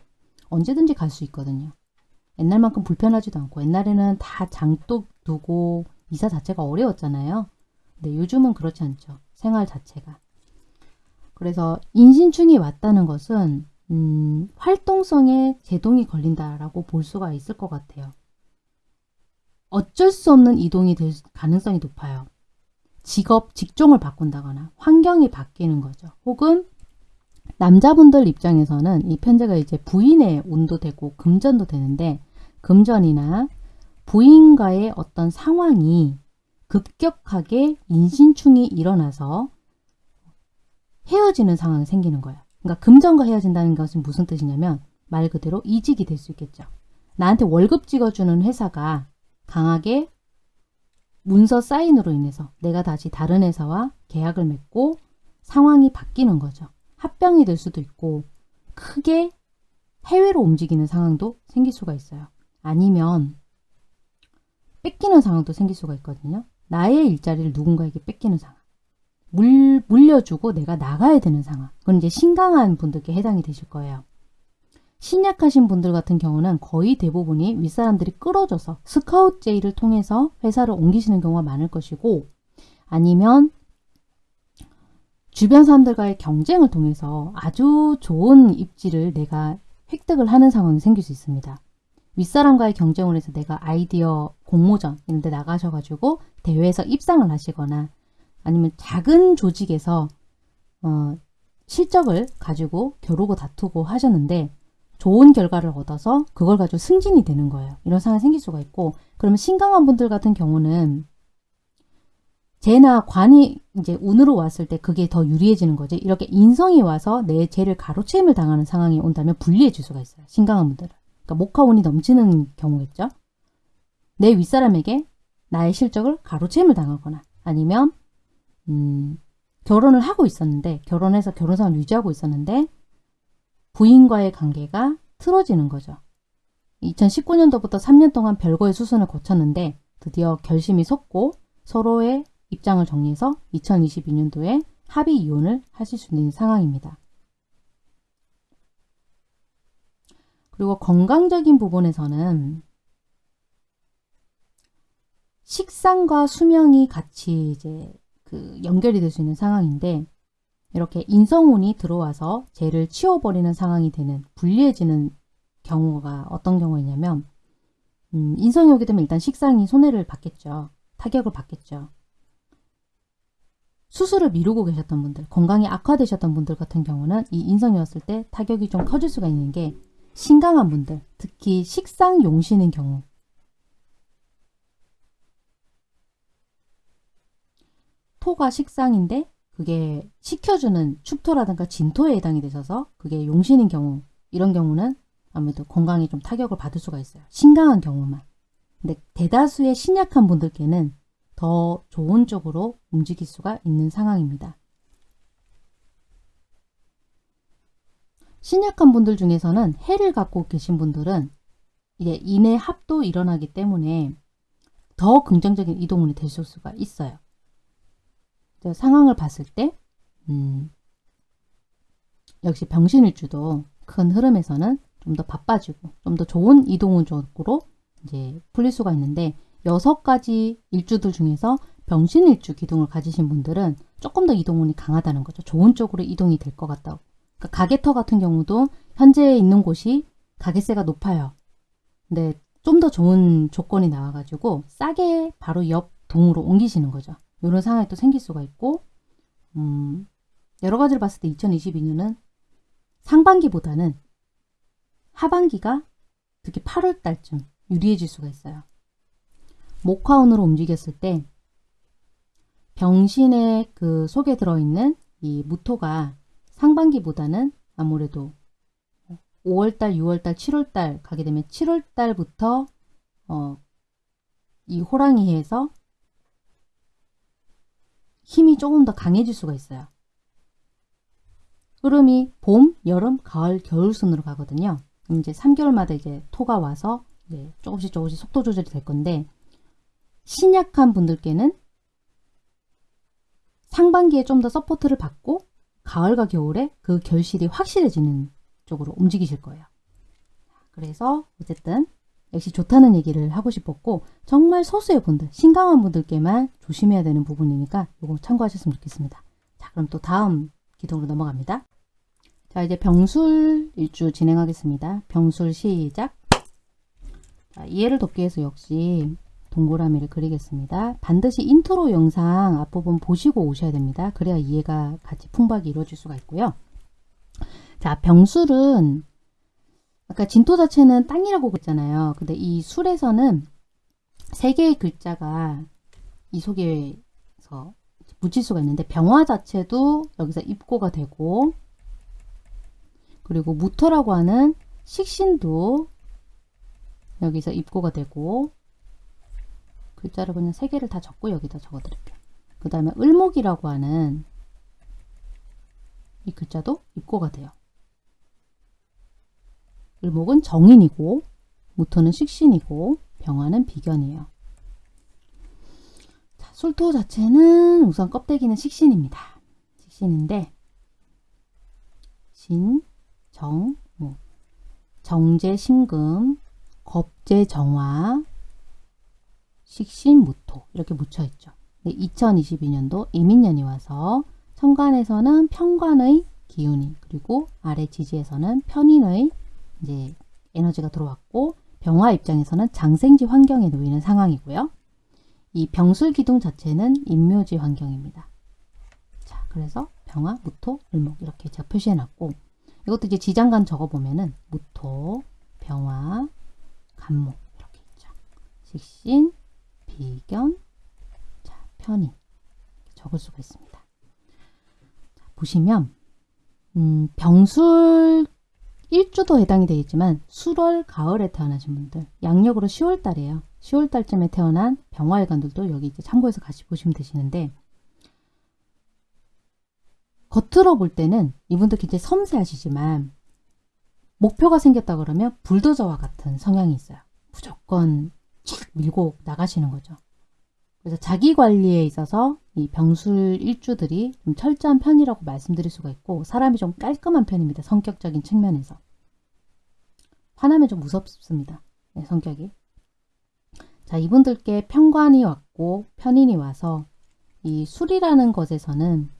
S1: 언제든지 갈 수 있거든요. 옛날만큼 불편하지도 않고 옛날에는 다 장독 두고 이사 자체가 어려웠잖아요. 근데 요즘은 그렇지 않죠. 생활 자체가. 그래서 인신충이 왔다는 것은 음, 활동성에 제동이 걸린다라고 볼 수가 있을 것 같아요. 어쩔 수 없는 이동이 될 가능성이 높아요. 직업, 직종을 바꾼다거나 환경이 바뀌는 거죠. 혹은 남자분들 입장에서는 이 편제가 이제 부인의 운도 되고 금전도 되는데 금전이나 부인과의 어떤 상황이 급격하게 인신충이 일어나서 헤어지는 상황이 생기는 거예요. 그러니까 금전과 헤어진다는 것은 무슨 뜻이냐면 말 그대로 이직이 될 수 있겠죠. 나한테 월급 찍어주는 회사가 강하게 문서 사인으로 인해서 내가 다시 다른 회사와 계약을 맺고 상황이 바뀌는 거죠. 합병이 될 수도 있고 크게 해외로 움직이는 상황도 생길 수가 있어요. 아니면 뺏기는 상황도 생길 수가 있거든요. 나의 일자리를 누군가에게 뺏기는 상황. 물, 물려주고 내가 나가야 되는 상황. 그건 이제 신강한 분들께 해당이 되실 거예요. 신약하신 분들 같은 경우는 거의 대부분이 윗사람들이 끌어줘서 스카웃 제의를 통해서 회사를 옮기시는 경우가 많을 것이고 아니면 주변 사람들과의 경쟁을 통해서 아주 좋은 입지를 내가 획득을 하는 상황이 생길 수 있습니다. 윗사람과의 경쟁을 해서 내가 아이디어 공모전 이런 데 나가셔가지고 대회에서 입상을 하시거나 아니면 작은 조직에서 어, 실적을 가지고 겨루고 다투고 하셨는데 좋은 결과를 얻어서 그걸 가지고 승진이 되는 거예요. 이런 상황이 생길 수가 있고 그러면 신강한 분들 같은 경우는 재나 관이 이제 운으로 왔을 때 그게 더 유리해지는 거지. 이렇게 인성이 와서 내 죄를 가로채임을 당하는 상황이 온다면 불리해질 수가 있어요. 신강한 분들은. 그러니까 목화운이 넘치는 경우겠죠. 내 윗사람에게 나의 실적을 가로채임을 당하거나 아니면 음, 결혼을 하고 있었는데 결혼해서 결혼상을 유지하고 있었는데 부인과의 관계가 틀어지는 거죠. 2019년도부터 3년 동안 별거의 수순을 거쳤는데 드디어 결심이 섰고 서로의 입장을 정리해서 2022년도에 합의 이혼을 하실 수 있는 상황입니다. 그리고 건강적인 부분에서는 식상과 수명이 같이 이제 그 연결이 될 수 있는 상황인데 이렇게 인성운이 들어와서 죄를 치워버리는 상황이 되는 불리해지는 경우가 어떤 경우이냐면 음, 인성이 오게 되면 일단 식상이 손해를 받겠죠. 타격을 받겠죠. 수술을 미루고 계셨던 분들, 건강이 악화되셨던 분들 같은 경우는 이 인성이 왔을 때 타격이 좀 커질 수가 있는 게 신강한 분들, 특히 식상 용신인 경우 토가 식상인데 그게 식혀주는 축토라든가 진토에 해당이 되셔서 그게 용신인 경우 이런 경우는 아무래도 건강에 좀 타격을 받을 수가 있어요. 신강한 경우만. 근데 대다수의 신약한 분들께는 더 좋은 쪽으로 움직일 수가 있는 상황입니다. 신약한 분들 중에서는 해를 갖고 계신 분들은 이제 인의 합도 일어나기 때문에 더 긍정적인 이동운이 될 수가 있어요. 상황을 봤을 때 음, 역시 병신일주도 큰 흐름에서는 좀 더 바빠지고 좀 더 좋은 이동운 쪽으로 이제 풀릴 수가 있는데 여섯 가지 일주들 중에서 병신일주 기둥을 가지신 분들은 조금 더 이동운이 강하다는 거죠. 좋은 쪽으로 이동이 될 것 같다고. 그러니까 가게터 같은 경우도 현재 있는 곳이 가게세가 높아요. 근데 좀 더 좋은 조건이 나와가지고 싸게 바로 옆 동으로 옮기시는 거죠. 이런 상황이 또 생길 수가 있고 음, 여러 가지를 봤을 때 2022년은 상반기보다는 하반기가 특히 8월 달쯤 유리해질 수가 있어요. 목화운으로 움직였을 때 병신의 그 속에 들어있는 이 무토가 상반기보다는 아무래도 5월달, 6월달, 7월달 가게 되면 7월달부터 어, 이 호랑이에서 힘이 조금 더 강해질 수가 있어요. 흐름이 봄, 여름, 가을, 겨울 순으로 가거든요. 이제 3개월마다 이제 토가 와서 이제 조금씩 조금씩 속도 조절이 될 건데 신약한 분들께는 상반기에 좀 더 support를 받고 가을과 겨울에 그 결실이 확실해지는 쪽으로 움직이실 거예요. 그래서 어쨌든 역시 좋다는 얘기를 하고 싶었고 정말 소수의 분들, 신강한 분들께만 조심해야 되는 부분이니까 이거 참고하셨으면 좋겠습니다. 자 그럼 또 다음 기둥으로 넘어갑니다. 자 이제 병술 일주 진행하겠습니다. 병술 시작 자, 이해를 돕기 위해서 역시 동그라미를 그리겠습니다. 반드시 인트로 영상 앞부분 보시고 오셔야 됩니다. 그래야 이해가 같이 풍부하게 이루어질 수가 있고요. 자, 병술은 아까 진토 자체는 땅이라고 그랬잖아요. 근데 이 술에서는 세 개의 글자가 이 속에서 묻힐 수가 있는데 병화 자체도 여기서 입고가 되고 그리고 무토라고 하는 식신도 여기서 입고가 되고 글자를 그냥 세 개를 다 적고 여기다 적어 드릴게요. 그 다음에 을목이라고 하는 이 글자도 입고가 돼요. 을목은 정인이고 무토는 식신이고 병화는 비견이에요. 자, 술토 자체는 우선 껍데기는 식신입니다. 식신인데 진, 정, 무, 정제, 신금, 겁제, 정화, 식신 무토 이렇게 묻혀있죠. 2022년도 이민년이 와서 천간에서는 편관의 기운이 그리고 아래 지지에서는 편인의 이제 에너지가 들어왔고 병화 입장에서는 장생지 환경에 놓이는 상황이고요. 이 병술 기둥 자체는 인묘지 환경입니다. 자, 그래서 병화, 무토, 을목 이렇게 제가 표시해놨고 이것도 이제 지장간 적어보면은 무토, 병화, 간목 이렇게 있죠. 식신, 비견, 자, 편의 적을 수가 있습니다. 자, 보시면 음, 병술 일주도 해당이 되겠지만 수월 가을에 태어나신 분들 양력으로 10월 달이에요. 10월 달쯤에 태어난 병화일관들도 여기 이제 참고해서 같이 보시면 되시는데 겉으로 볼 때는 이분들 굉장히 섬세하시지만 목표가 생겼다 그러면 불도저와 같은 성향이 있어요. 무조건 쫙 밀고 나가시는 거죠. 그래서 자기 관리에 있어서 이 병술 일주들이 좀 철저한 편이라고 말씀드릴 수가 있고 사람이 좀 깔끔한 편입니다. 성격적인 측면에서. 화나면 좀 무섭습니다. 네, 성격이. 자 이분들께 편관이 왔고 편인이 와서 이 술이라는 것에서는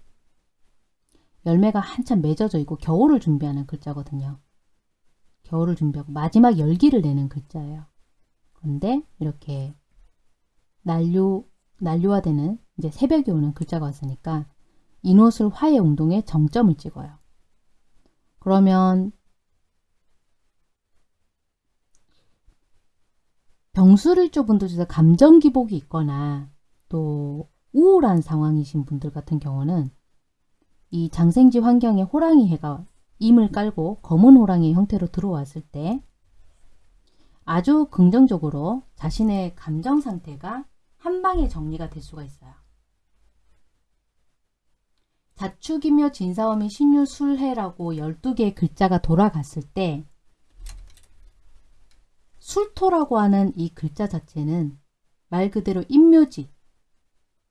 S1: 열매가 한참 맺어져 있고 겨울을 준비하는 글자거든요. 겨울을 준비하고 마지막 열기를 내는 글자예요. 그런데 이렇게 난류 난류화되는 이제 새벽이 오는 글자가 왔으니까 인옷을 화해 운동에 정점을 찍어요. 그러면 병수를조 분들 중에서 감정 기복이 있거나 또 우울한 상황이신 분들 같은 경우는 이 장생지 환경에 호랑이 해가 임을 깔고 검은 호랑이 형태로 들어왔을 때 아주 긍정적으로 자신의 감정 상태가 한 방에 정리가 될 수가 있어요. 자축이며 진사오미 신유술해라고 12개의 글자가 돌아갔을 때 술토라고 하는 이 글자 자체는 말 그대로 인묘지,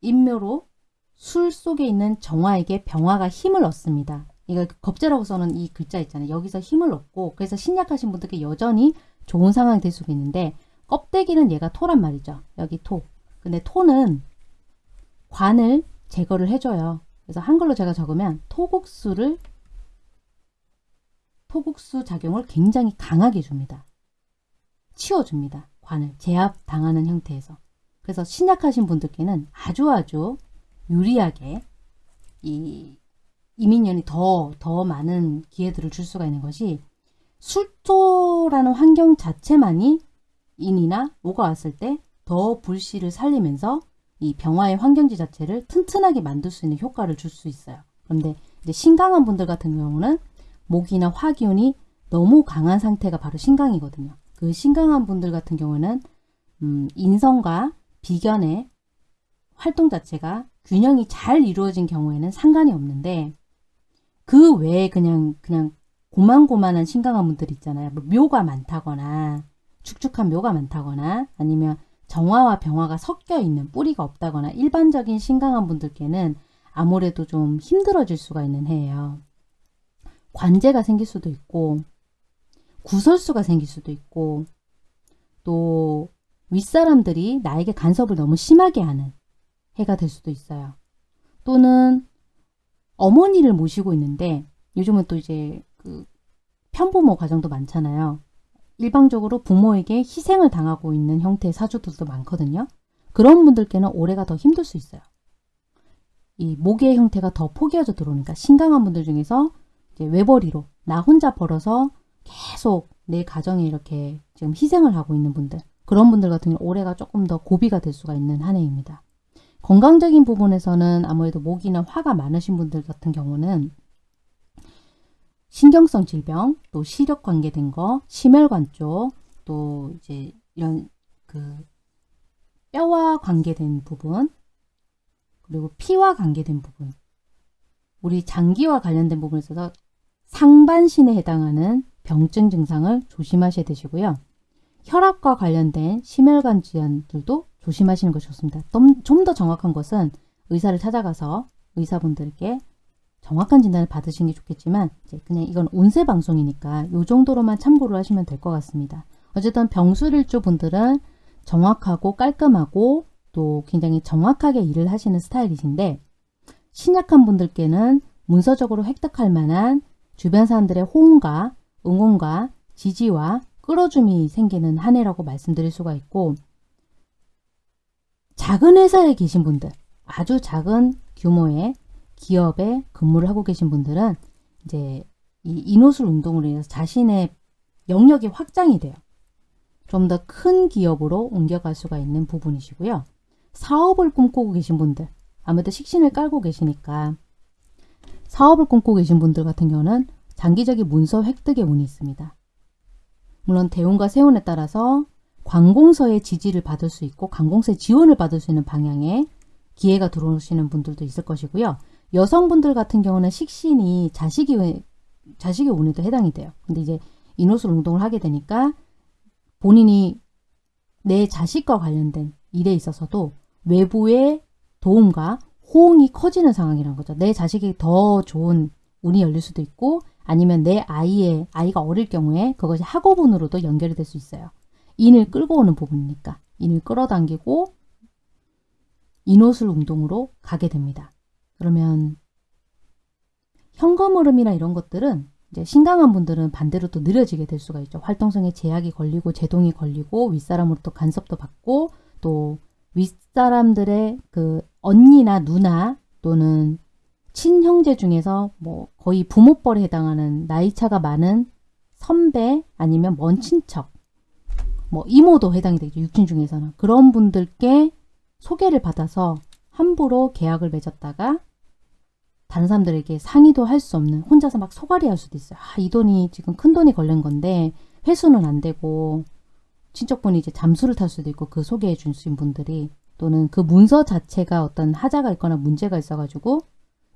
S1: 인묘로 술 속에 있는 정화에게 병화가 힘을 얻습니다. 이거 겁제라고 써는 이 글자 있잖아요. 여기서 힘을 얻고 그래서 신약하신 분들께 여전히 좋은 상황이 될 수가 있는데 껍데기는 얘가 토란 말이죠. 여기 토. 근데 토는 관을 제거를 해줘요. 그래서 한글로 제가 적으면 토국수를 토국수 작용을 굉장히 강하게 줍니다. 치워줍니다. 관을 제압당하는 형태에서. 그래서 신약하신 분들께는 아주 아주 유리하게 이 이민년이 더, 더 많은 기회들을 줄 수가 있는 것이 술토라는 환경 자체만이 인이나 오가 왔을 때 더 불씨를 살리면서 이 병화의 환경지 자체를 튼튼하게 만들 수 있는 효과를 줄 수 있어요. 그런데 이제 신강한 분들 같은 경우는 목이나 화기운이 너무 강한 상태가 바로 신강이거든요. 그 신강한 분들 같은 경우는 음, 인성과 비견의 활동 자체가 균형이 잘 이루어진 경우에는 상관이 없는데 그 외에 그냥 그냥 고만고만한 신강한 분들 있잖아요. 뭐 묘가 많다거나 축축한 묘가 많다거나 아니면 정화와 병화가 섞여 있는 뿌리가 없다거나 일반적인 신강한 분들께는 아무래도 좀 힘들어질 수가 있는 해예요. 관제가 생길 수도 있고 구설수가 생길 수도 있고 또 윗사람들이 나에게 간섭을 너무 심하게 하는 해가 될 수도 있어요. 또는 어머니를 모시고 있는데 요즘은 또 이제 그 편부모 가정도 많잖아요. 일방적으로 부모에게 희생을 당하고 있는 형태의 사주들도 많거든요. 그런 분들께는 올해가 더 힘들 수 있어요. 이 목의 형태가 더 포개어져 들어오니까 신강한 분들 중에서 이제 외벌이로 나 혼자 벌어서 계속 내 가정에 이렇게 지금 희생을 하고 있는 분들 그런 분들 같은 경우 올해가 조금 더 고비가 될 수가 있는 한 해입니다. 건강적인 부분에서는 아무래도 목이나 화가 많으신 분들 같은 경우는 신경성 질병, 또 시력 관계된 거, 심혈관 쪽, 또 이제 이런 그 뼈와 관계된 부분, 그리고 피와 관계된 부분, 우리 장기와 관련된 부분에 있어서 상반신에 해당하는 병증 증상을 조심하셔야 되시고요. 혈압과 관련된 심혈관 질환들도 조심하시는 것이 좋습니다. 좀 더 정확한 것은 의사를 찾아가서 의사분들께 정확한 진단을 받으시는 게 좋겠지만 그냥 이건 운세 방송이니까 이 정도로만 참고를 하시면 될 것 같습니다. 어쨌든 병술일주 분들은 정확하고 깔끔하고 또 굉장히 정확하게 일을 하시는 스타일이신데 신약한 분들께는 문서적으로 획득할 만한 주변 사람들의 호응과 응원과 지지와 끌어줌이 생기는 한 해라고 말씀드릴 수가 있고 작은 회사에 계신 분들 아주 작은 규모의 기업에 근무를 하고 계신 분들은 이제 이 인호술 운동으로 인해서 자신의 영역이 확장이 돼요. 좀 더 큰 기업으로 옮겨갈 수가 있는 부분이시고요. 사업을 꿈꾸고 계신 분들 아무래도 식신을 깔고 계시니까 사업을 꿈꾸고 계신 분들 같은 경우는 장기적인 문서 획득의 운이 있습니다. 물론 대운과 세운에 따라서 관공서의 지지를 받을 수 있고 관공서의 지원을 받을 수 있는 방향의 기회가 들어오시는 분들도 있을 것이고요. 여성분들 같은 경우는 식신이 자식이 자식의 운에도 해당이 돼요. 근데 이제 인호술 운동을 하게 되니까 본인이 내 자식과 관련된 일에 있어서도 외부의 도움과 호응이 커지는 상황이란 거죠. 내 자식이 더 좋은 운이 열릴 수도 있고 아니면 내 아이의 아이가 어릴 경우에 그것이 학업운으로도 연결이 될 수 있어요. 인을 끌고 오는 부분이니까 인을 끌어당기고 인호술 운동으로 가게 됩니다. 그러면 현금 흐름이나 이런 것들은 이제 신강한 분들은 반대로 또 느려지게 될 수가 있죠. 활동성에 제약이 걸리고 제동이 걸리고 윗사람으로부터 간섭도 받고 또 윗사람들의 그 언니나 누나 또는 친형제 중에서 뭐 거의 부모뻘에 해당하는 나이차가 많은 선배 아니면 먼 친척 뭐 이모도 해당이 되죠. 육친 중에서는. 그런 분들께 소개를 받아서 함부로 계약을 맺었다가 다른 사람들에게 상의도 할 수 없는 혼자서 막 소갈이 할 수도 있어요. 아, 이 돈이 지금 큰 돈이 걸린 건데 회수는 안 되고 친척분이 이제 잠수를 탈 수도 있고 그 소개해 주신 분들이 또는 그 문서 자체가 어떤 하자가 있거나 문제가 있어가지고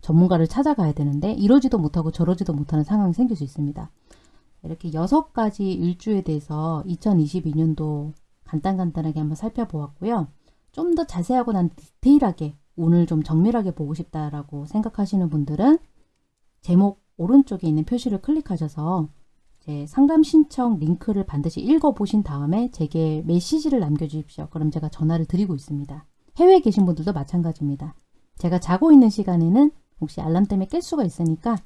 S1: 전문가를 찾아가야 되는데 이러지도 못하고 저러지도 못하는 상황이 생길 수 있습니다. 이렇게 여섯 가지 일주에 대해서 2022년도 간단간단하게 한번 살펴보았고요. 좀 더 자세하고 난 디테일하게 오늘 좀 정밀하게 보고 싶다라고 생각하시는 분들은 제목 오른쪽에 있는 표시를 클릭하셔서 제 상담 신청 링크를 반드시 읽어보신 다음에 제게 메시지를 남겨주십시오. 그럼 제가 전화를 드리고 있습니다. 해외에 계신 분들도 마찬가지입니다. 제가 자고 있는 시간에는 혹시 알람 때문에 깰 수가 있으니까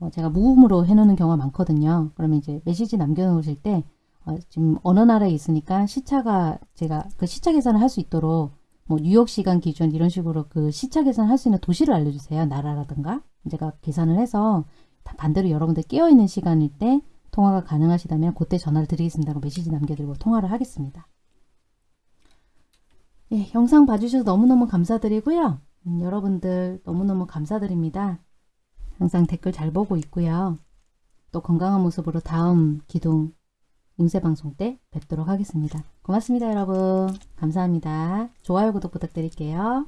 S1: 어, 제가 무음으로 해놓는 경우가 많거든요. 그러면 이제 메시지 남겨놓으실 때 어, 지금 어느 나라에 있으니까 시차가 제가 그 시차 계산을 할 수 있도록 뭐 뉴욕 시간 기준 이런 식으로 그 시차 계산을 할 수 있는 도시를 알려주세요. 나라라든가 제가 계산을 해서 다 반대로 여러분들 깨어있는 시간일 때 통화가 가능하시다면 그때 전화를 드리겠습니다. 메시지 남겨드리고 통화를 하겠습니다. 예, 영상 봐주셔서 너무너무 감사드리고요. 음, 여러분들 너무너무 감사드립니다. 항상 댓글 잘 보고 있고요. 또 건강한 모습으로 다음 기둥 운세 방송 때 뵙도록 하겠습니다. 고맙습니다, 여러분. 감사합니다. 좋아요, 구독 부탁드릴게요.